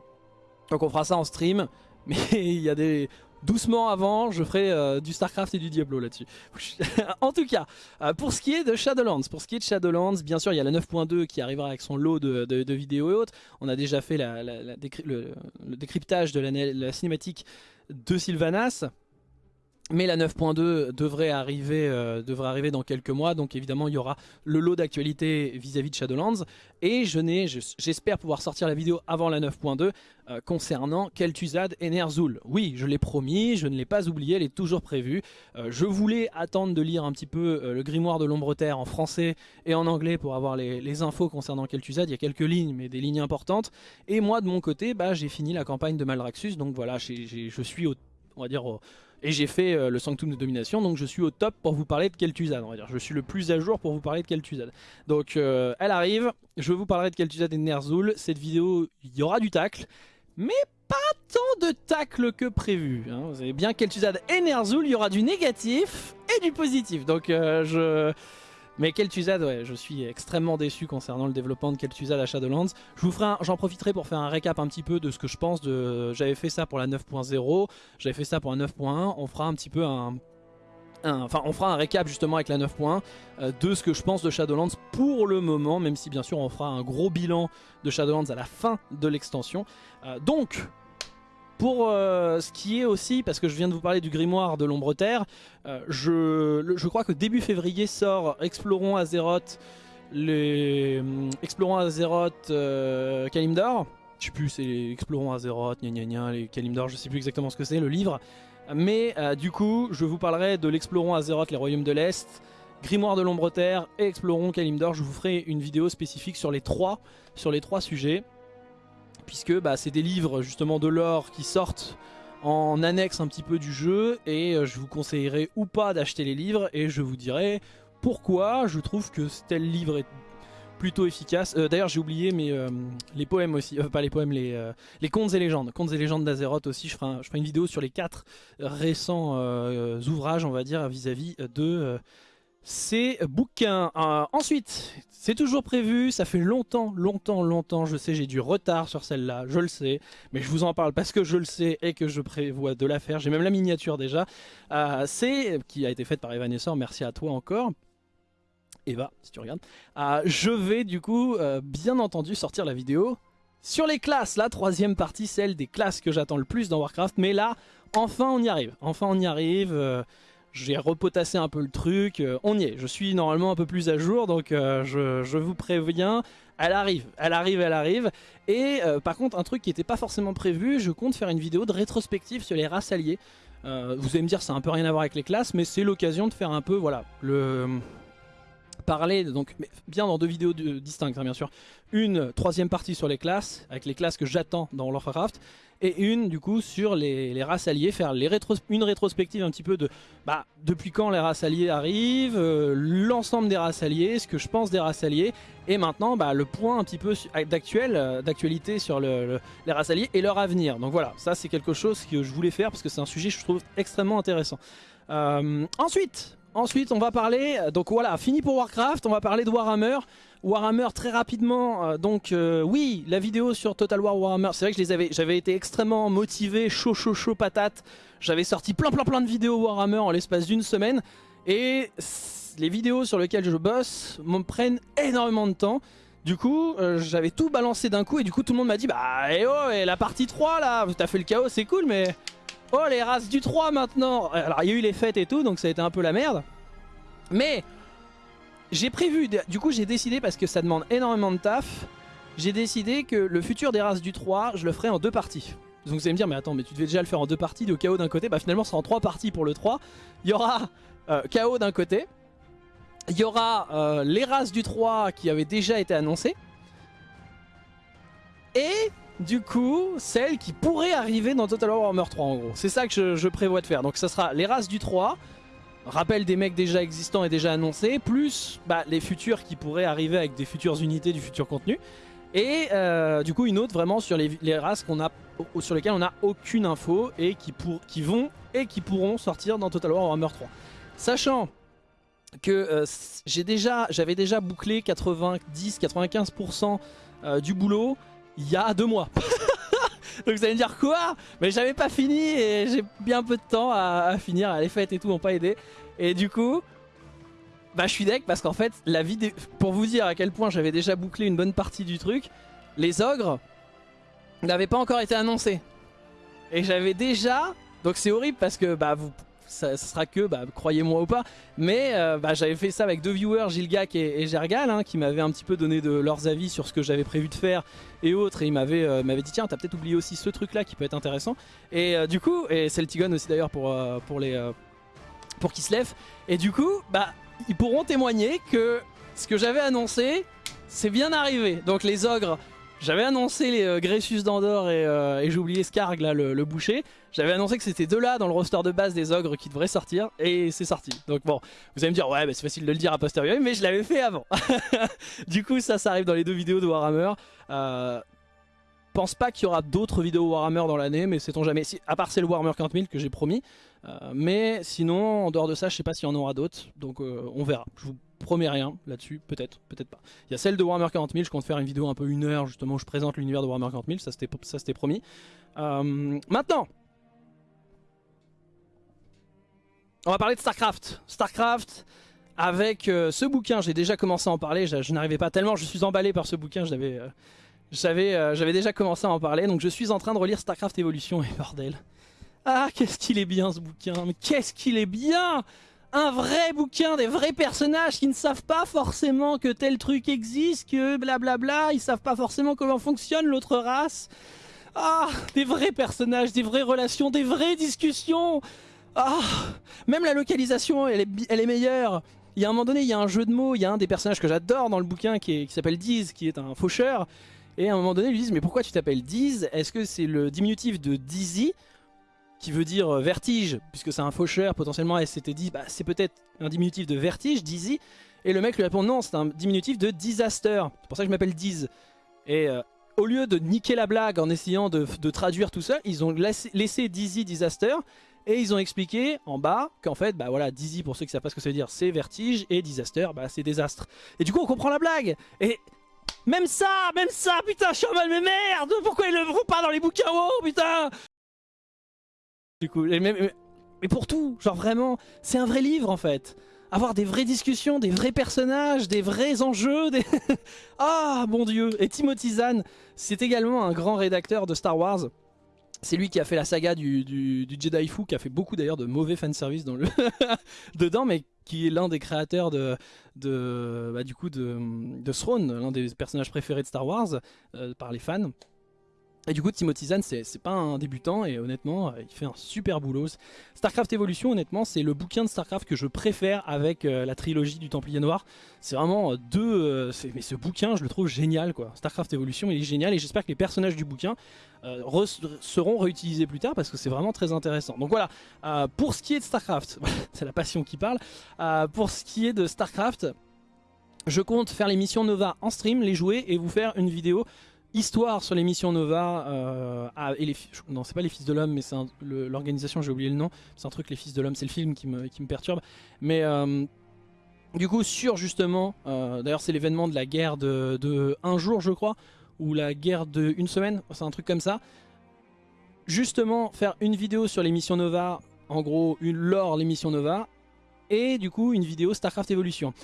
donc on fera ça en stream. (laughs) Mais il y a des... Doucement avant, je ferai du Starcraft et du Diablo là-dessus. (laughs) en tout cas, pour ce qui est de Shadowlands, pour ce qui est de Shadowlands, bien sûr, il y a la 9.2 qui arrivera avec son lot de, vidéos et autres. On a déjà fait le, décryptage de la cinématique de Sylvanas. Mais la 9.2 devrait arriver, euh, devrait arriver dans quelques mois, donc évidemment il y aura le lot d'actualité vis-à-vis de Shadowlands. Et j'espère pouvoir sortir la vidéo avant la 9.2 euh, concernant Kel'Thuzad et Ner'zhul. Oui, je l'ai promis, je ne l'ai pas oublié, elle est toujours prévue. Euh, je voulais attendre de lire un petit peu le grimoire de l'ombre terre en français et en anglais pour avoir les, infos concernant Kel'Thuzad. Il y a quelques lignes, mais des lignes importantes. Et moi de mon côté, bah, j'ai fini la campagne de Malraxus, donc voilà, je suis au on va dire, et j'ai fait euh, le Sanctum de domination, donc je suis au top pour vous parler de Kel'Thuzad, on va dire. Je suis le plus à jour pour vous parler de Kel'Thuzad. Donc euh, elle arrive, je vous parlerai de Kel'Thuzad et de Ner'zhul. Cette vidéo, il y aura du tacle, mais pas tant de tacle que prévu. Hein. Vous avez bien Kel'Thuzad et Ner'zhul, il y aura du négatif et du positif. Donc euh, je... Mais Kel'Thuzad, ouais, je suis extrêmement déçu concernant le développement de Kel'Thuzad à Shadowlands. Je j'en profiterai pour faire un récap un petit peu de ce que je pense de. J'avais fait ça pour la 9.0, j'avais fait ça pour la 9.1. On fera un petit peu un, Enfin, on fera un récap justement avec la 9.1 euh, de ce que je pense de Shadowlands pour le moment, même si bien sûr on fera un gros bilan de Shadowlands à la fin de l'extension. Euh, donc, pour euh, ce qui est aussi, parce que je viens de vous parler du grimoire de l'ombre terre, euh, je, crois que début février sort Explorons Azeroth, les, euh, Explorons Azeroth Kalimdor. Je sais plus, c'est Explorons Azeroth, gna gna gna, les Kalimdor, je sais plus exactement ce que c'est, le livre. Mais du coup, je vous parlerai de l'Explorons Azeroth, les royaumes de l'Est, Grimoire de l'ombre terre et Explorons Kalimdor. Je vous ferai une vidéo spécifique sur les trois sujets puisque bah, c'est des livres justement de l'or qui sortent en annexe un petit peu du jeu et euh, je vous conseillerais ou pas d'acheter les livres et je vous dirai pourquoi je trouve que tel livre est plutôt efficace. Euh, d'ailleurs j'ai oublié mais euh, les poèmes aussi, pas les poèmes, les, les contes et légendes. Contes et légendes d'Azeroth aussi, je ferai, une vidéo sur les quatre récents ouvrages on va dire vis-à-vis -vis de ces bouquins. Euh, ensuite, c'est toujours prévu, ça fait longtemps, longtemps, longtemps, je sais, j'ai du retard sur celle-là, je le sais, mais je vous en parle parce que je le sais et que je prévois de la faire, j'ai même la miniature déjà. Euh, c'est, qui a été faite par Evanescent, merci à toi encore. Eva, si tu regardes. Euh, je vais du coup, bien entendu, sortir la vidéo sur les classes, la troisième partie, celle des classes que j'attends le plus dans Warcraft, mais là, enfin on y arrive, enfin on y arrive j'ai repotassé un peu le truc, euh, on y est, je suis normalement un peu plus à jour, donc euh, je, vous préviens, elle arrive, elle arrive, elle arrive. Et euh, par contre, un truc qui n'était pas forcément prévu, je compte faire une vidéo de rétrospective sur les races alliées. vous allez me dire, ça n'a un peu rien à voir avec les classes, mais c'est l'occasion de faire un peu, voilà, le parler, donc bien dans deux vidéos distinctes hein, bien sûr, une troisième partie sur les classes, avec les classes que j'attends dans Warcraft, et une du coup sur les, races alliées, faire les une rétrospective un petit peu de bah, depuis quand les races alliées arrivent, euh, l'ensemble des races alliées, ce que je pense des races alliées, et maintenant bah, le point un petit peu euh, d'actualité sur les races alliées et leur avenir. Donc voilà, ça c'est quelque chose que je voulais faire parce que c'est un sujet que je trouve extrêmement intéressant. Euh, ensuite, Ensuite, on va parler, donc voilà, fini pour Warcraft, on va parler de Warhammer. Warhammer très rapidement, euh, donc euh, oui, la vidéo sur Total War Warhammer, c'est vrai que j'avais été extrêmement motivé, chaud chaud chaud patate. J'avais sorti plein plein plein de vidéos Warhammer en l'espace d'une semaine. Et les vidéos sur lesquelles je bosse me prennent énormément de temps. Du coup, euh, j'avais tout balancé d'un coup et du coup tout le monde m'a dit Bah, eh oh, la partie 3 là, t'as fait le chaos, c'est cool, mais Oh les races du 3 maintenant. Alors il y a eu les fêtes et tout donc ça a été un peu la merde. Mais j'ai prévu, du coup j'ai décidé parce que ça demande énormément de taf J'ai décidé que le futur des races du 3 je le ferai en deux parties. Donc vous allez me dire mais attends mais tu devais déjà le faire en deux parties de chaos d'un côté Bah finalement c'est en trois parties pour le 3 Il y aura euh, chaos d'un côté. Il y aura euh, les races du 3 qui avaient déjà été annoncées. Et du coup, celle qui pourrait arriver dans Total War Warhammer 3 en gros. C'est ça que je, prévois de faire. Donc ça sera les races du 3, rappel des mecs déjà existants et déjà annoncés, plus bah, les futurs qui pourraient arriver avec des futures unités du futur contenu. Et euh, du coup une autre vraiment sur les, races a, sur lesquelles on n'a aucune info et qui, pour, qui vont et qui pourront sortir dans Total War Warhammer 3. Sachant que euh, déjà, j'avais déjà bouclé 90-95% euh, du boulot, il y a deux mois. (laughs) Donc vous allez me dire quoi? Mais j'avais pas fini et j'ai bien peu de temps à, finir. Les fêtes et tout m'ont pas aidé. Et du coup, bah je suis deck parce qu'en fait, la vidéo, pour vous dire à quel point j'avais déjà bouclé une bonne partie du truc, les ogres n'avaient pas encore été annoncés. Et j'avais déjà... Donc c'est horrible parce que bah vous ça, sera que, bah, croyez-moi ou pas. Mais euh, bah, j'avais fait ça avec deux viewers, Gilgak et, Gergal, hein, qui m'avaient un petit peu donné de leurs avis sur ce que j'avais prévu de faire et autres. Et ils m'avaient euh, dit, tiens, t'as peut-être oublié aussi ce truc-là qui peut être intéressant. Et euh, du coup, et Celtigon aussi d'ailleurs pour, pour, les, pour Kislev. Et du coup, bah, ils pourront témoigner que ce que j'avais annoncé, c'est bien arrivé. Donc les ogres J'avais annoncé les euh, Gressus euh, et j'ai oublié Skarg, là, le, boucher. J'avais annoncé que c'était deux-là dans le roster de base des ogres qui devraient sortir, et c'est sorti. Donc bon, vous allez me dire, ouais, bah, c'est facile de le dire a posteriori, mais je l'avais fait avant. (laughs) du coup, ça, ça arrive dans les deux vidéos de Warhammer. Euh, pense pas qu'il y aura d'autres vidéos Warhammer dans l'année, mais sait-on jamais. À part c'est le Warhammer 40 000 que j'ai promis. Euh, mais sinon, en dehors de ça, je sais pas s'il y en aura d'autres. Donc euh, on verra. Promets rien là-dessus. Peut-être, peut-être pas. Il y a celle de Warhammer 40 000. Je compte faire une vidéo un peu une heure justement où je présente l'univers de Warhammer 40 000. Ça c'était promis. Euh, maintenant. On va parler de StarCraft. StarCraft, avec euh, ce bouquin, j'ai déjà commencé à en parler, je, n'arrivais pas tellement, je suis emballé par ce bouquin, j'avais euh, j'avais déjà commencé à en parler, donc je suis en train de relire StarCraft Evolution, (laughs) et bordel. Ah, qu'est-ce qu'il est bien ce bouquin, mais qu'est-ce qu'il est bien Un vrai bouquin, des vrais personnages qui ne savent pas forcément que tel truc existe, que blablabla, ils savent pas forcément comment fonctionne l'autre race. Ah, des vrais personnages, des vraies relations, des vraies discussions ah, même la localisation, elle est, elle est meilleure. Il y a un moment donné, il y a un jeu de mots, il y a un des personnages que j'adore dans le bouquin qui s'appelle Diz, qui est un faucheur. Et à un moment donné, ils lui disent, mais pourquoi tu t'appelles Diz? Est-ce que c'est le diminutif de Dizzy, qui veut dire euh, vertige, puisque c'est un faucheur, potentiellement, et s'était dit, bah, c'est peut-être un diminutif de vertige, Dizzy. Et le mec lui répond, non, c'est un diminutif de disaster. C'est pour ça que je m'appelle Diz. Et euh, au lieu de niquer la blague en essayant de, traduire tout ça, ils ont laissé, Dizzy Disaster et ils ont expliqué en bas qu'en fait, bah voilà, Dizzy, pour ceux qui savent pas ce que ça veut dire, c'est vertige, et disaster, bah c'est désastre. Et du coup, on comprend la blague Et même ça, même ça, putain, je suis en mal, mais merde Pourquoi ils le font pas dans les bouquins Oh, putain Du coup, mais, pour tout, genre vraiment, c'est un vrai livre en fait avoir des vraies discussions, des vrais personnages, des vrais enjeux. Des... (laughs) ah, mon dieu Et Timothy Zahn, c'est également un grand rédacteur de Star Wars. C'est lui qui a fait la saga du, Jedi Fu, qui a fait beaucoup d'ailleurs de mauvais fanservice dans le (laughs) dedans, mais qui est l'un des créateurs de, de bah, du coup de, de Throne, l'un des personnages préférés de Star Wars euh, par les fans. Et du coup, Timothy Zahn, c'est pas un débutant et honnêtement, euh, il fait un super boulot. StarCraft Evolution, honnêtement, c'est le bouquin de StarCraft que je préfère avec euh, la trilogie du Templier Noir. C'est vraiment deux... mais ce bouquin, je le trouve génial, quoi. StarCraft Evolution, il est génial et j'espère que les personnages du bouquin seront réutilisés plus tard parce que c'est vraiment très intéressant. Donc voilà, pour ce qui est de StarCraft, (laughs) c'est la passion qui parle. pour ce qui est de StarCraft, je compte faire les missions Nova en stream, les jouer et vous faire une vidéo histoire sur les missions Nova euh, et les non c'est pas les fils de l'homme mais c'est l'organisation j'ai oublié le nom c'est un truc les fils de l'homme c'est le film qui me, perturbe. Mais euh, du coup sur justement euh, d'ailleurs c'est l'événement de la guerre de, de, un jour je crois ou la guerre de une semaine c'est un truc comme ça. Justement faire une vidéo sur les missions Nova en gros une lore les missions Nova et du coup une vidéo Starcraft Evolution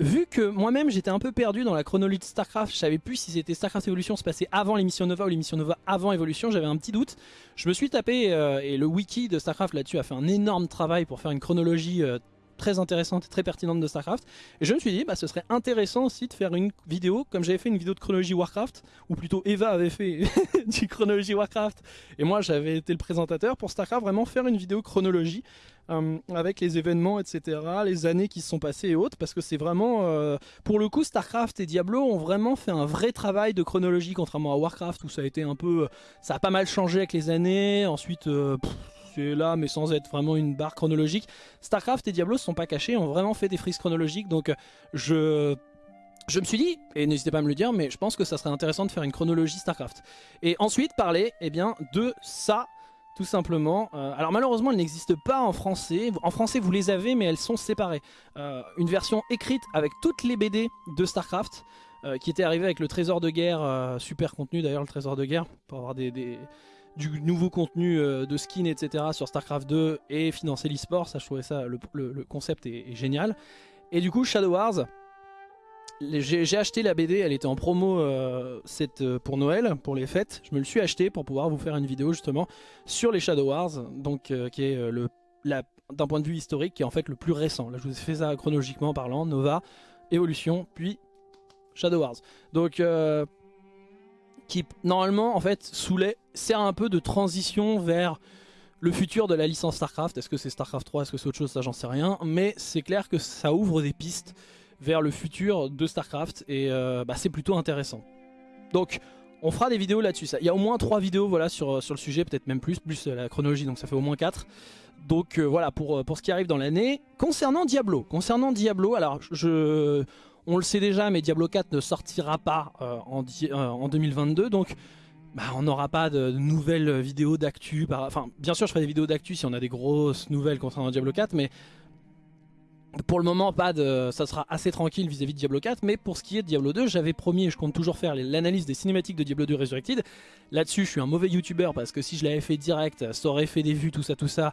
vu que moi-même j'étais un peu perdu dans la chronologie de StarCraft, je savais plus si c'était StarCraft Evolution se passait avant l'émission Nova ou l'émission Nova avant Evolution, j'avais un petit doute. Je me suis tapé, euh, et le wiki de StarCraft là-dessus a fait un énorme travail pour faire une chronologie euh, très intéressante et très pertinente de StarCraft. Et je me suis dit, bah, ce serait intéressant aussi de faire une vidéo, comme j'avais fait une vidéo de chronologie Warcraft, ou plutôt Eva avait fait (laughs) du chronologie Warcraft, et moi j'avais été le présentateur pour StarCraft, vraiment faire une vidéo chronologie euh, avec les événements, etc., les années qui se sont passées et autres, parce que c'est vraiment, euh, pour le coup, StarCraft et Diablo ont vraiment fait un vrai travail de chronologie, contrairement à Warcraft, où ça a été un peu, ça a pas mal changé avec les années, ensuite, euh, c'est là, mais sans être vraiment une barre chronologique. StarCraft et Diablo se sont pas cachés, ont vraiment fait des frises chronologiques, donc je... Je me suis dit, et n'hésitez pas à me le dire, mais je pense que ça serait intéressant de faire une chronologie StarCraft. Et ensuite parler eh bien, de ça, tout simplement. Euh, alors malheureusement, elles n'existent pas en français. En français, vous les avez, mais elles sont séparées. Euh, une version écrite avec toutes les BD de StarCraft, euh, qui était arrivée avec le trésor de guerre, super contenu d'ailleurs, le trésor de guerre, pour avoir des, du nouveau contenu de skin, etc. sur StarCraft 2 et financer l'e-sport. Ça, je trouvais ça, le, concept est, génial. Et du coup, Shadow Wars, j'ai acheté la BD, elle était en promo euh, euh, pour Noël, pour les fêtes. Je me le suis acheté pour pouvoir vous faire une vidéo justement sur les Shadow Wars, donc euh, qui est le d'un point de vue historique, qui est en fait le plus récent. Là, je vous ai fait ça chronologiquement parlant, Nova, Evolution, puis Shadow Wars. Donc, qui normalement, en fait, Soulet sert un peu de transition vers le futur de la licence StarCraft. Est-ce que c'est StarCraft 3, est-ce que c'est autre chose, ça j'en sais rien. Mais c'est clair que ça ouvre des pistes vers le futur de StarCraft et euh, bah, c'est plutôt intéressant. Donc on fera des vidéos là-dessus. Il y a au moins 3 vidéos voilà, sur, le sujet, peut-être même plus, plus la chronologie, donc ça fait au moins 4. Donc voilà pour, pour ce qui arrive dans l'année. Concernant Diablo, concernant Diablo, alors je, on le sait déjà, mais Diablo 4 ne sortira pas en, en 2022, donc bah, on n'aura pas de, nouvelles vidéos d'actu. Enfin, bien sûr, je ferai des vidéos d'actu si on a des grosses nouvelles concernant Diablo 4, mais pour le moment, pas de, ça sera assez tranquille vis-à-vis de Diablo 4. Mais pour ce qui est de Diablo 2, j'avais promis et je compte toujours faire l'analyse des cinématiques de Diablo 2 Resurrected. Là-dessus, je suis un mauvais youtubeur parce que si je l'avais fait direct, ça aurait fait des vues, tout ça, tout ça.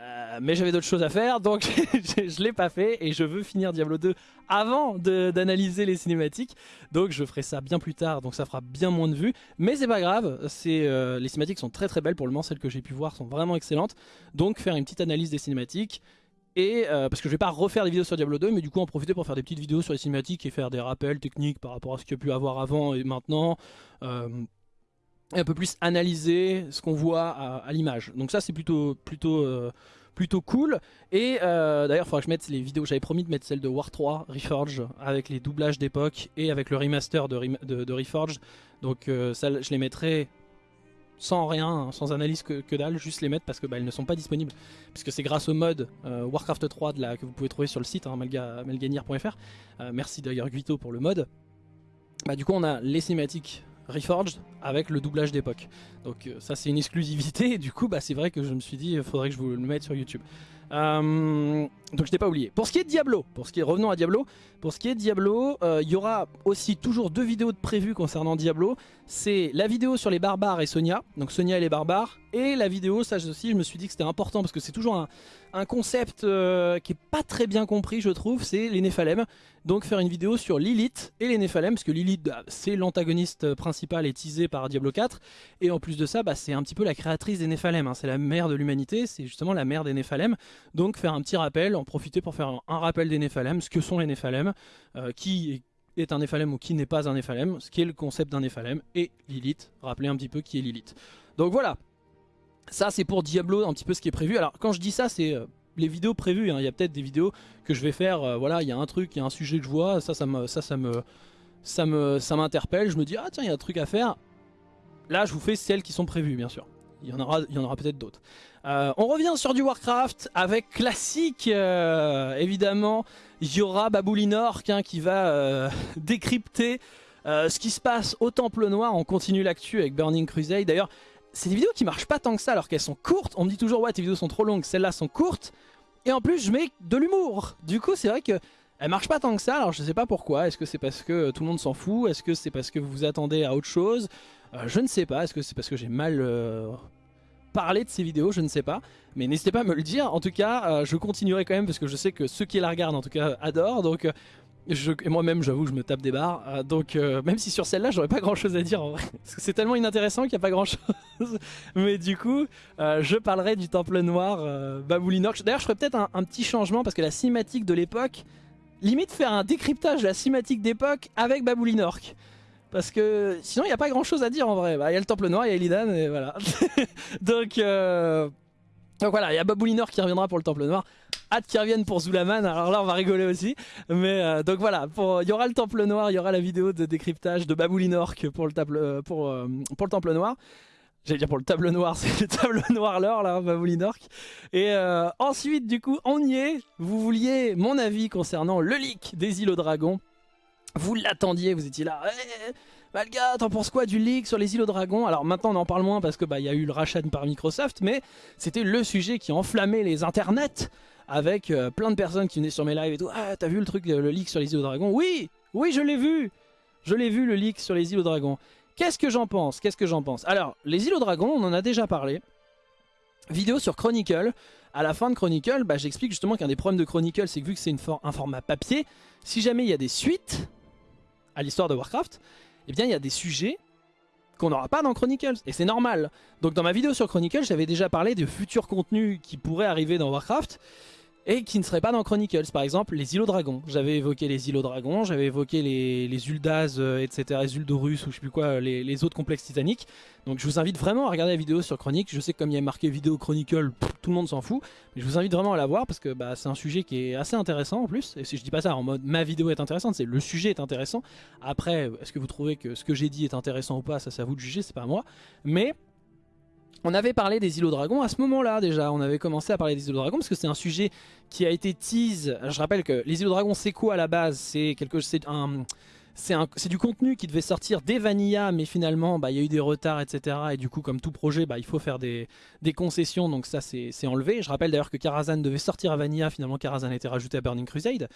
Euh, mais j'avais d'autres choses à faire, donc (laughs) je l'ai pas fait et je veux finir Diablo 2 avant d'analyser les cinématiques. Donc je ferai ça bien plus tard, donc ça fera bien moins de vues. Mais c'est pas grave, euh, les cinématiques sont très très belles pour le moment, celles que j'ai pu voir sont vraiment excellentes. Donc faire une petite analyse des cinématiques. Et euh, parce que je vais pas refaire des vidéos sur Diablo 2 mais du coup en profiter pour faire des petites vidéos sur les cinématiques et faire des rappels techniques par rapport à ce qu'il y a pu avoir avant et maintenant un peu plus analyser ce qu'on voit à, l'image. Donc ça c'est plutôt plutôt euh, plutôt cool. Et euh, d'ailleurs il faudra que je mette les vidéos, j'avais promis de mettre celle de War 3 Reforge avec les doublages d'époque et avec le remaster de, de, Reforge. Donc euh, ça je les mettrai sans rien, sans analyse que, dalle, juste les mettre parce que bah, elles ne sont pas disponibles. Puisque c'est grâce au mode Warcraft 3 de la, que vous pouvez trouver sur le site, hein, malganir.fr. merci d'ailleurs Guito pour le mode. Bah, du coup on a les cinématiques Reforged avec le doublage d'époque. Donc euh, ça c'est une exclusivité et du coup bah, c'est vrai que je me suis dit il faudrait que je vous le mette sur YouTube. Euh, donc je n'ai pas oublié. Pour ce qui est Diablo, pour ce qui est, revenons à Diablo, pour ce qui est Diablo, euh, il y aura aussi toujours deux vidéos de prévues concernant Diablo. C'est la vidéo sur les barbares et Sonia, donc Sonia et les barbares, et la vidéo, ça aussi je me suis dit que c'était important parce que c'est toujours un, un concept euh, qui est pas très bien compris je trouve, c'est les Néphalem. Donc faire une vidéo sur Lilith et les Néphalem, parce que Lilith bah, c'est l'antagoniste principal et teasé par Diablo 4, et en plus de ça bah, c'est un petit peu la créatrice des Néphalem, hein. c'est la mère de l'humanité, c'est justement la mère des Néphalem. Donc faire un petit rappel, en profiter pour faire un, rappel des Néphalem, ce que sont les Néphalem, euh, qui est un Néphalem ou qui n'est pas un Néphalem, ce qui est le concept d'un Néphalem, et Lilith, rappeler un petit peu qui est Lilith. Donc voilà, ça c'est pour Diablo un petit peu ce qui est prévu. Alors quand je dis ça c'est euh, les vidéos prévues, hein. il y a peut-être des vidéos que je vais faire, euh, voilà il y a un truc, il y a un sujet que je vois, ça ça me ça, me ça me ça m'interpelle, je me dis ah tiens il y a un truc à faire. Là je vous fais celles qui sont prévues bien sûr. Il y en aura, il y en aura peut-être d'autres. Euh, on revient sur du Warcraft avec classique, évidemment. Il y aura Baboulinork hein, qui va (laughs) décrypter ce qui se passe au Temple Noir. On continue l'actu avec Burning Crusade. D'ailleurs, c'est des vidéos qui marchent pas tant que ça alors qu'elles sont courtes. On me dit toujours ouais tes vidéos sont trop longues, celles-là sont courtes. Et en plus je mets de l'humour. Du coup c'est vrai que elles marchent pas tant que ça. Alors je sais pas pourquoi. Est-ce que c'est parce que tout le monde s'en fout? Est-ce que c'est parce que vous vous attendez à autre chose? Euh, Je ne sais pas. Est-ce que c'est parce que j'ai mal euh, parlé de ces vidéos? Je ne sais pas. Mais n'hésitez pas à me le dire. En tout cas euh, je continuerai quand même parce que je sais que ceux qui la regardent en tout cas adorent. Donc et moi-même, j'avoue, je me tape des barres. Euh, donc, euh, même si sur celle-là, j'aurais pas grand-chose à dire en vrai. Parce que c'est tellement inintéressant qu'il n'y a pas grand-chose. (laughs) Mais du coup, euh, je parlerai du Temple Noir Baboulinork. D'ailleurs, je ferai peut-être un, petit changement parce que la cinématique de l'époque... Limite faire un décryptage de la cinématique d'époque avec Baboulinork. Parce que sinon, il n'y a pas grand-chose à dire en vrai. Bah, il y a le Temple Noir, il y a Illidan, et voilà. (laughs) donc... Voilà, il y a Baboulinor qui reviendra pour le Temple Noir. Hâte qu'il revienne pour Zulaman, alors là on va rigoler aussi. Mais euh, donc voilà, il y aura le Temple Noir, il y aura la vidéo de décryptage de Baboulinor pour le, table, euh, pour, euh, pour le Temple Noir. J'allais dire pour le table noir, (laughs) c'est le table noir l'or là, Baboulinork. Et ensuite du coup, on y est. Vous vouliez mon avis concernant le leak des îles aux dragons. Vous l'attendiez, vous étiez là. Eh, Malga, t'en penses quoi du leak sur les îles aux dragons? Alors maintenant on en parle moins parce que bah il y a eu le rachat par Microsoft, mais c'était le sujet qui enflammait les internets avec euh, plein de personnes qui venaient sur mes lives et tout. Ah t'as vu le truc, le leak sur les îles aux dragons? Oui, oui je l'ai vu, je l'ai vu le leak sur les îles aux dragons. Qu'est-ce que j'en pense? Qu'est-ce que j'en pense? Alors les îles aux dragons, on en a déjà parlé. Vidéo sur Chronicle. À la fin de Chronicle, bah, j'explique justement qu'un des problèmes de Chronicle, c'est que vu que c'est un format papier, si jamais il y a des suites à l'histoire de Warcraft, eh bien il y a des sujets qu'on n'aura pas dans Chronicles, et c'est normal. Donc dans ma vidéo sur Chronicles, j'avais déjà parlé de futurs contenus qui pourraient arriver dans Warcraft, et qui ne seraient pas dans Chronicles. Par exemple, les îlots dragons. J'avais évoqué les îlots dragons, j'avais évoqué les, les euh, etc., les Uldorus ou je sais plus quoi, les, les, autres complexes titaniques. Donc je vous invite vraiment à regarder la vidéo sur Chronique. Je sais que comme il y a marqué vidéo Chronicle, tout le monde s'en fout. Mais je vous invite vraiment à la voir parce que bah, c'est un sujet qui est assez intéressant en plus. Et si je dis pas ça en mode ma vidéo est intéressante, c'est le sujet est intéressant. Après, est-ce que vous trouvez que ce que j'ai dit est intéressant ou pas, ça c'est à vous de juger, c'est pas à moi. Mais on avait parlé des îlots dragons à ce moment-là déjà, on avait commencé à parler des îlots dragons parce que c'est un sujet qui a été tease. Je rappelle que les îlots dragons c'est quoi à la base? C'est quelque c'est un c'est du contenu qui devait sortir dès Vanilla, mais finalement, bah, il y a eu des retards, etc. Et du coup, comme tout projet, bah, il faut faire des, concessions, donc ça, c'est enlevé. Je rappelle d'ailleurs que Karazhan devait sortir à Vanilla, finalement, Karazhan a été rajouté à Burning Crusade.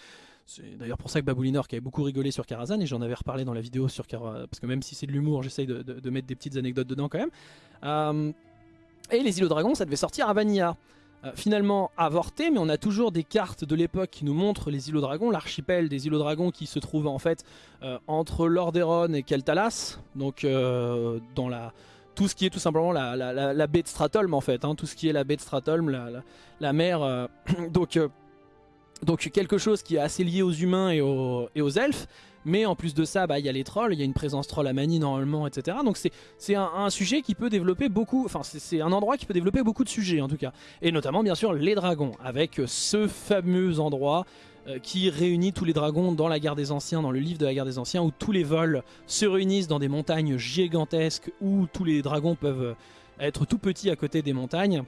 C'est d'ailleurs pour ça que Baboulinor qui avait beaucoup rigolé sur Karazhan, et j'en avais reparlé dans la vidéo sur Karazhan, parce que même si c'est de l'humour, j'essaye de, mettre des petites anecdotes dedans quand même. Euh, et les îlots dragons, ça devait sortir à Vanilla. Euh, finalement avorté, mais on a toujours des cartes de l'époque qui nous montrent les îlots dragons, l'archipel des îlots dragons qui se trouve en fait euh, entre Lordaeron et Keltalas, donc euh, dans la tout ce qui est tout simplement la, la, baie de Stratholm en fait, hein, tout ce qui est la baie de Stratholm, la, mer, (clears throat) donc, donc quelque chose qui est assez lié aux humains et aux, et aux elfes, mais en plus de ça, bah, il y a les trolls, il y a une présence troll à Mani normalement, etc. Donc c'est un, sujet qui peut développer beaucoup, enfin c'est un endroit qui peut développer beaucoup de sujets en tout cas. Et notamment bien sûr les dragons, avec ce fameux endroit euh, qui réunit tous les dragons dans la guerre des anciens, dans le livre de la guerre des anciens, où tous les vols se réunissent dans des montagnes gigantesques, où tous les dragons peuvent être tout petits à côté des montagnes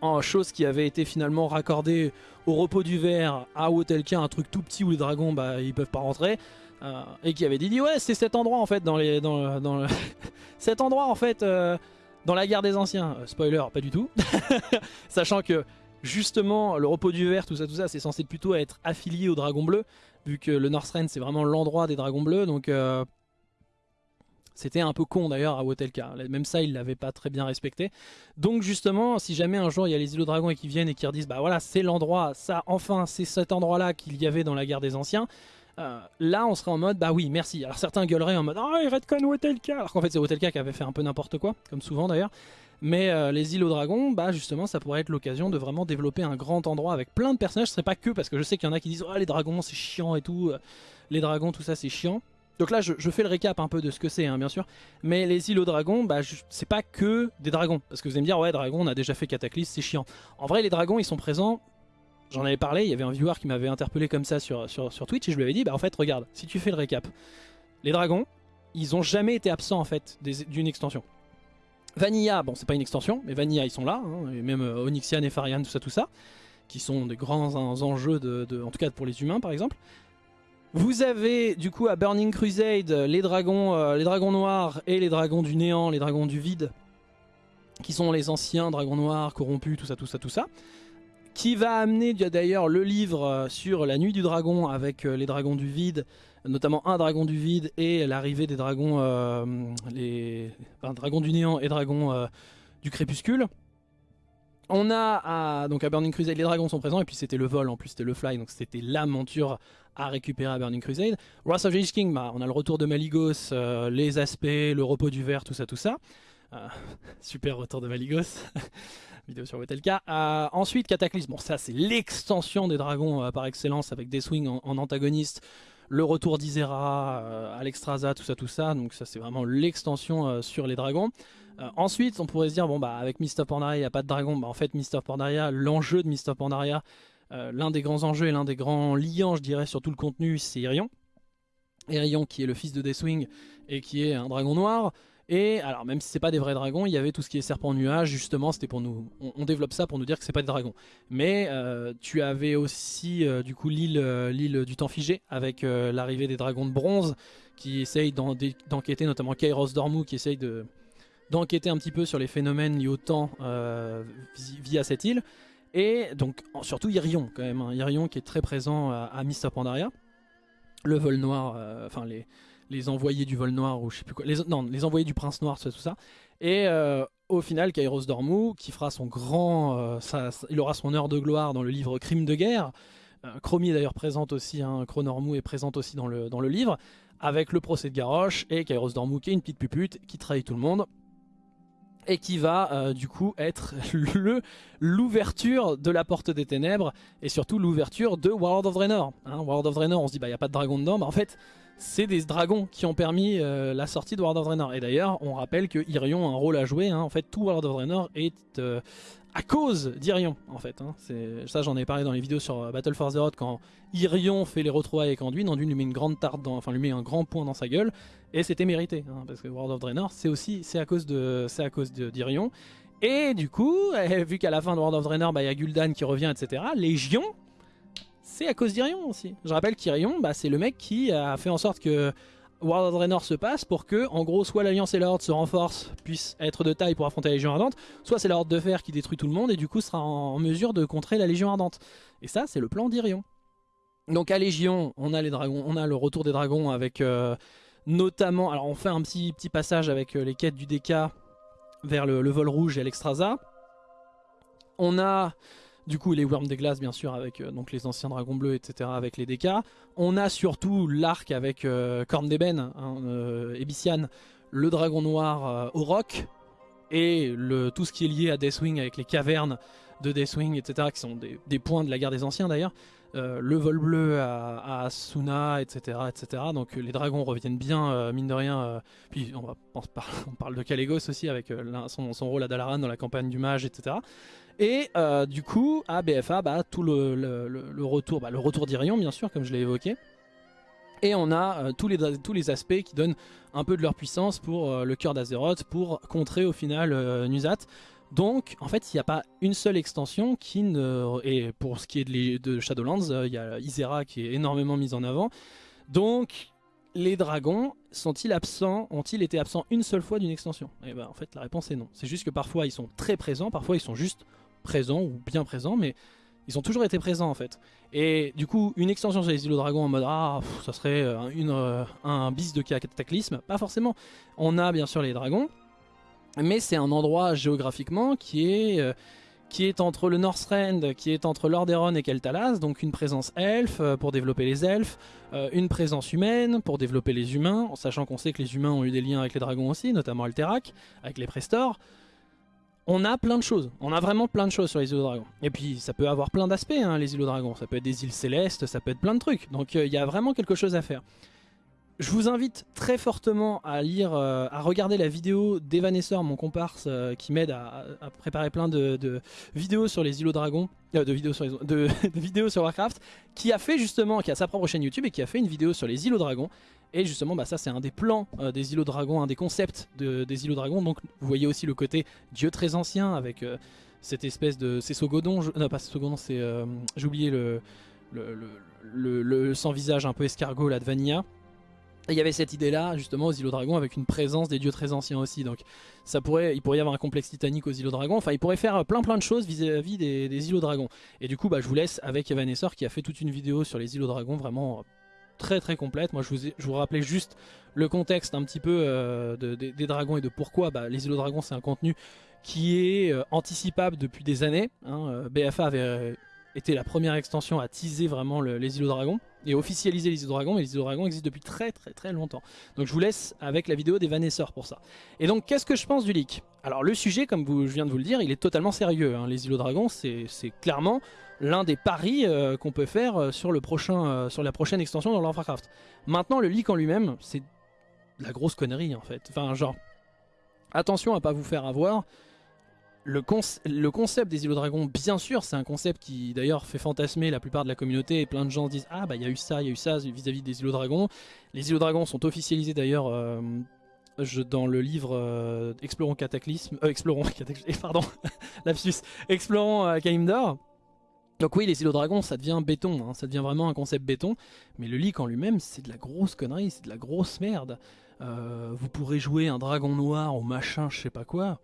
en chose qui avait été finalement raccordée au repos du verre à Wotelka, un truc tout petit où les dragons bah, ils peuvent pas rentrer. Euh, et qui avait dit, ouais c'est cet endroit en fait dans les dans, dans (laughs) cet endroit en fait euh, dans la guerre des anciens euh, spoiler pas du tout (laughs) sachant que justement le repos du verre tout ça tout ça c'est censé plutôt être affilié aux dragons bleus vu que le Northrend c'est vraiment l'endroit des dragons bleus donc c'était un peu con d'ailleurs à Wotelka. Même ça, il l'avait pas très bien respecté. Donc justement, si jamais un jour il y a les îlots dragons et qui viennent et qui redisent bah voilà, c'est l'endroit, ça, enfin, c'est cet endroit-là qu'il y avait dans la guerre des anciens. Euh, là, on serait en mode bah oui, merci. Alors certains gueuleraient en mode oh, il redcon Wotelka. Alors qu'en fait, c'est Wotelka qui avait fait un peu n'importe quoi, comme souvent d'ailleurs. Mais euh, les îlots dragons, bah justement, ça pourrait être l'occasion de vraiment développer un grand endroit avec plein de personnages. Ce serait pas que parce que je sais qu'il y en a qui disent oh les dragons c'est chiant et tout, euh, les dragons tout ça c'est chiant. Donc là, je, fais le récap un peu de ce que c'est, hein, bien sûr. Mais les îlots dragons, bah, c'est pas que des dragons. Parce que vous allez me dire, ouais, dragons, on a déjà fait Cataclysme, c'est chiant. En vrai, les dragons, ils sont présents. J'en avais parlé, il y avait un viewer qui m'avait interpellé comme ça sur, sur, Twitch et je lui avais dit, bah en fait, regarde, si tu fais le récap, les dragons, ils ont jamais été absents en fait d'une extension. Vanilla, bon, c'est pas une extension, mais Vanilla, ils sont là, hein, et même euh, Onyxian et Farian, tout ça, tout ça, qui sont des grands enjeux, de, en tout cas pour les humains par exemple. Vous avez du coup à Burning Crusade les dragons, euh, les dragons noirs et les dragons du néant, les dragons du vide, qui sont les anciens dragons noirs corrompus, tout ça, tout ça, tout ça. Qui va amener d'ailleurs le livre euh, sur la nuit du dragon avec euh, les dragons du vide, notamment un dragon du vide et l'arrivée des dragons, les dragons du néant et dragons du crépuscule. On a donc à Burning Crusade, les dragons sont présents, et puis c'était le vol, en plus c'était le fly, donc c'était la monture à récupérer à Burning Crusade. Wrath of Lich King, bah, on a le retour de Maligos, euh, les aspects, le repos du verre, tout ça, tout ça. Euh, (laughs) super retour de Maligos. (laughs) Vidéo sur Wotelka. Euh, ensuite, Cataclysme. Bon, ça, c'est l'extension des dragons par excellence avec Deathwing en, en antagoniste. Le retour d'Isera, Alexstrasza, tout ça, tout ça. Donc, ça, c'est vraiment l'extension sur les dragons. Ensuite, on pourrait se dire, bon bah avec Mist of Pandaria, il n'y a pas de dragon. Bah, en fait, Mist of Pandaria, l'enjeu de Mist of Pandaria, euh, l'un des grands enjeux et l'un des grands liants, je dirais, sur tout le contenu, c'est Irion. Irion qui est le fils de Deathwing et qui est un dragon noir. Et alors même si c'est pas des vrais dragons, il y avait tout ce qui est serpent nuage, justement c'était pour nous, on, développe ça pour nous dire que c'est pas des dragons. Mais euh, tu avais aussi du coup l'île du temps figé avec l'arrivée des dragons de bronze qui essayent d'enquêter, notamment Kairos Dormu qui essaye de, d'enquêter un petit peu sur les phénomènes liés au temps euh, via cette île. Et donc surtout Irion quand même, hein. Irion qui est très présent à, à Pandaria. Le vol noir, euh, enfin les, les envoyés du vol noir ou je sais plus quoi, les, non les envoyés du prince noir, tout ça. Et euh, au final Kairos Dormu qui fera son grand, il aura son heure de gloire dans le livre Crime de guerre. Chromie est d'ailleurs présente aussi, hein, Chronormu est présente aussi dans le, dans le livre, avec le procès de Garrosh et Kairos Dormu qui est une petite pupute qui trahit tout le monde et qui va euh, du coup être (laughs) l'ouverture de la porte des ténèbres et surtout l'ouverture de World of Draenor. Hein, World of Draenor, on se dit bah il n'y a pas de dragon dedans, bah en fait c'est des dragons qui ont permis euh, la sortie de World of Draenor. Et d'ailleurs on rappelle que Irion a un rôle à jouer, hein. en fait tout World of Draenor est euh, à cause d'Irion en fait. Hein. Ça j'en ai parlé dans les vidéos sur Battle for Azeroth quand Irion fait les retrouvailles avec Anduin, Anduin lui met une grande tarte dans, enfin lui met un grand point dans sa gueule et c'était mérité hein, parce que World of Draenor c'est aussi c'est à cause de c'est à cause d'Irion et du coup (laughs) vu qu'à la fin de World of Draenor bah, il y a Gul'dan qui revient etc Légion c'est à cause d'Irion aussi je rappelle qu'Irion bah, c'est le mec qui a fait en sorte que World of Draenor se passe pour que en gros soit l'Alliance et la Horde se renforcent puissent être de taille pour affronter la Légion Ardente soit c'est la Horde de Fer qui détruit tout le monde et du coup sera en mesure de contrer la Légion Ardente et ça c'est le plan d'Irion donc à Légion on a le retour des dragons avec euh, Notamment, alors on fait un petit, petit passage avec euh, les quêtes du DK vers le, vol rouge et l'Extrasa. On a du coup les Worms des glaces bien sûr avec euh, donc les anciens dragons bleus etc avec les DK. On a surtout l'arc avec euh, Corne d'Eben, hein, Ebician, le dragon noir au roc et le, tout ce qui est lié à Deathwing avec les cavernes de Deathwing etc qui sont des, points de la guerre des anciens d'ailleurs. Euh, le vol bleu à, Asuna, etc., etc. Donc euh, les dragons reviennent bien, euh, mine de rien. puis on, va, on, (laughs) parle de Kalégos aussi avec son, rôle à Dalaran dans la campagne du mage, etc. Et du coup, à BFA, bah, tout le, retour, bah, le d'Irion, bien sûr, comme je l'ai évoqué. Et on a tous, les, tous les aspects qui donnent un peu de leur puissance pour le cœur d'Azeroth, pour contrer au final Nuzat. Donc, en fait, il n'y a pas une seule extension qui ne... Et pour ce qui est de, Shadowlands, euh, il y a Isera qui est énormément mise en avant. Donc, les dragons sont-ils absents Ont-ils été absents une seule fois d'une extension? Et eh ben, en fait, la réponse est non. C'est juste que parfois, ils sont très présents, parfois, ils sont juste présents ou bien présents, mais ils ont toujours été présents en fait. Et du coup, une extension sur les îlots dragons en mode ah, ça serait euh, une, euh, un bis de cataclysme, pas forcément. On a bien sûr les dragons, mais c'est un endroit géographiquement qui est, euh, qui est entre le Northrend, qui est entre Lordaeron et Keltalas, donc une présence elfe pour développer les elfes, une présence humaine pour développer les humains, en sachant qu'on sait que les humains ont eu des liens avec les dragons aussi, notamment Alterac, avec les Prestors. On a plein de choses, on a vraiment plein de choses sur les îlots dragons. Et puis ça peut avoir plein d'aspects hein, les îlots dragons, ça peut être des îles célestes, ça peut être plein de trucs, donc il y a vraiment quelque chose à faire. Je vous invite très fortement à lire, euh, à regarder la vidéo d'Evanessor, mon comparse, euh, qui m'aide à, préparer plein de, vidéos sur les îlots dragons, euh, de, vidéos sur (laughs) sur Warcraft, qui a fait justement, qui a sa propre chaîne YouTube et qui a fait une vidéo sur les îlots dragons. Et justement, bah, ça c'est un des plans des îlots dragons, un des concepts des îlots dragons. Donc vous voyez aussi le côté dieu très ancien avec cette espèce de... C'est Sogodon, non pas Sogodon, c'est... J'ai oublié le le, le, sans visage un peu escargot là de Vanilla il y avait cette idée-là, justement, aux îlots dragons, avec une présence des dieux très anciens aussi. Donc, ça pourrait, il pourrait y avoir un complexe titanique aux îlots dragons. Enfin, il pourrait faire plein plein de choses vis-à-vis des, îlots dragons. Et du coup, bah, je vous laisse avec Evanessor qui a fait toute une vidéo sur les îlots dragons, vraiment très très complète. Moi, je vous, je rappelais juste le contexte un petit peu euh, des dragons et de pourquoi bah, les îlots dragons, c'est un contenu qui est euh, anticipable depuis des années. Hein. Euh, BFA avait été la première extension à teaser vraiment les îlots dragons et officialiser les îlots dragons, mais les îlots dragons existent depuis très très très longtemps. Donc je vous laisse avec la vidéo des Vanesseurs pour ça. Et donc qu'est-ce que je pense du leak? Alors le sujet, comme je viens de vous le dire, il est totalement sérieux. Hein. Les îlots dragons, c'est clairement l'un des paris euh, qu'on peut faire euh, euh, sur la prochaine extension dans Warcraft. Maintenant, le leak en lui-même, c'est la grosse connerie en fait. Enfin genre, attention à pas vous faire avoir le, concept des îlots dragons, bien sûr, c'est un concept qui d'ailleurs fait fantasmer la plupart de la communauté et plein de gens disent Ah bah il y a eu ça, il y a eu ça vis-à-vis des îlots dragons. Les îlots dragons sont officialisés d'ailleurs euh, dans le livre euh, Explorons Cataclysme, euh, Explorons (laughs) Cataclysme, pardon, (laughs) lapsus, Explorons Kalimdor. Donc oui, les îlots dragons, ça devient béton, hein, ça devient vraiment un concept béton, mais le leak en lui-même, c'est de la grosse connerie, c'est de la grosse merde. vous pourrez jouer un dragon noir ou machin, je sais pas quoi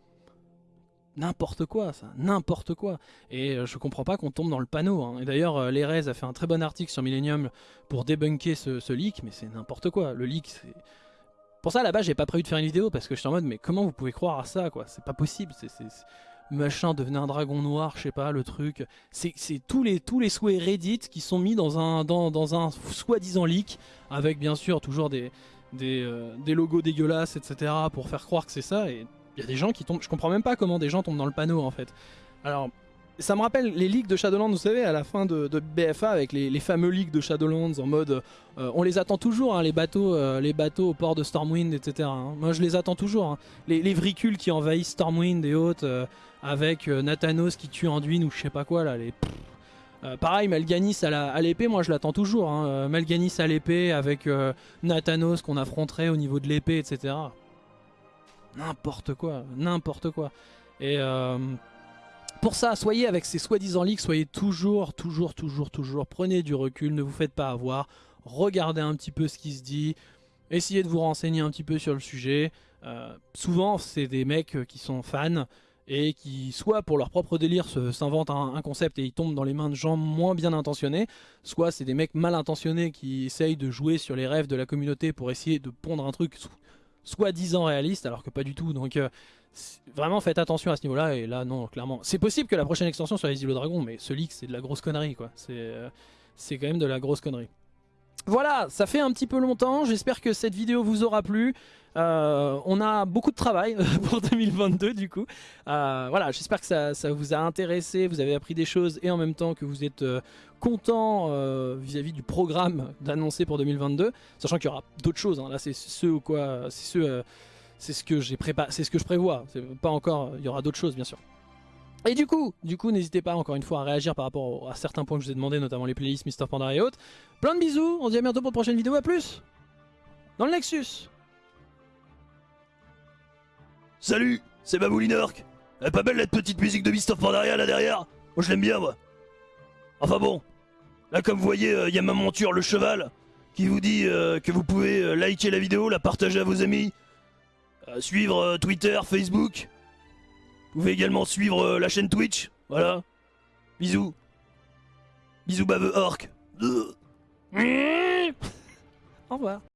n'importe quoi, ça, n'importe quoi. Et euh, je comprends pas qu'on tombe dans le panneau. Hein. Et d'ailleurs, euh, a fait un très bon article sur Millennium pour débunker ce, leak, mais c'est n'importe quoi. Le leak, c'est... Pour ça, base, j'ai pas prévu de faire une vidéo, parce que je suis en mode, mais comment vous pouvez croire à ça, quoi? C'est pas possible, c'est... Machin, devenait un dragon noir, je sais pas, le truc. C'est tous les, tous les souhaits Reddit qui sont mis dans un, dans, un soi-disant leak, avec bien sûr toujours des, des, euh, des logos dégueulasses, etc., pour faire croire que c'est ça, Il y a des gens qui tombent, je comprends même pas comment des gens tombent dans le panneau en fait. Alors, ça me rappelle les ligues de Shadowlands, vous savez, à la fin de, BFA, avec les, fameux ligues de Shadowlands en mode... Euh, on les attend toujours, hein, les, bateaux, euh, les bateaux au port de Stormwind, etc. hein. Moi, je les attends toujours. hein. Les, les vricules qui envahissent Stormwind et autres, euh, avec Nathanos qui tue Anduin ou je sais pas quoi, là. Pareil, Malganis à l'épée, moi je l'attends toujours. Malganis à l'épée avec Nathanos qu'on affronterait au niveau de l'épée, etc. N'importe quoi, n'importe quoi. Et euh, pour ça, soyez avec ces soi-disant leaks, soyez toujours, toujours, toujours, toujours, prenez du recul, ne vous faites pas avoir, regardez un petit peu ce qui se dit, essayez de vous renseigner un petit peu sur le sujet. Euh, souvent, c'est des mecs qui sont fans et qui, soit pour leur propre délire, s'inventent un, un concept et ils tombent dans les mains de gens moins bien intentionnés, soit c'est des mecs mal intentionnés qui essayent de jouer sur les rêves de la communauté pour essayer de pondre un truc soi-disant réaliste, alors que pas du tout. Donc euh, vraiment faites attention à ce niveau-là. Et là, non, clairement. C'est possible que la prochaine extension soit les îlots dragons, mais ce leak, c'est de la grosse connerie, quoi. C'est euh, quand même de la grosse connerie. Voilà, ça fait un petit peu longtemps. J'espère que cette vidéo vous aura plu. Euh, on a beaucoup de travail pour 2022 du coup. Euh, voilà, j'espère que ça, vous a intéressé, vous avez appris des choses et en même temps que vous êtes euh, content euh, vis-à-vis du programme d'annoncer pour 2022, sachant qu'il y aura d'autres choses. hein. Là, c'est ce ou quoi, c'est ce, euh, c'est ce que j'ai préparé, c'est ce que je prévois. Pas encore, il y aura d'autres choses bien sûr. Et du coup, du coup, n'hésitez pas encore une fois à réagir par rapport à certains points que je vous ai demandé, notamment les playlists Mister Panda et autres. Plein de bisous, on se dit à bientôt pour de prochaine vidéo, à plus Dans le Nexus Salut, c'est Baboulinork. Elle est pas belle la petite musique de of Pandaria là derrière? Moi je l'aime bien moi. Enfin bon, là comme vous voyez, il y a ma monture, le cheval, qui vous dit euh, que vous pouvez euh, liker la vidéo, la partager à vos amis, euh, suivre euh, Twitter, Facebook. Vous pouvez également suivre euh, la chaîne Twitch, voilà. Bisous. Bisous baveux orc. Au revoir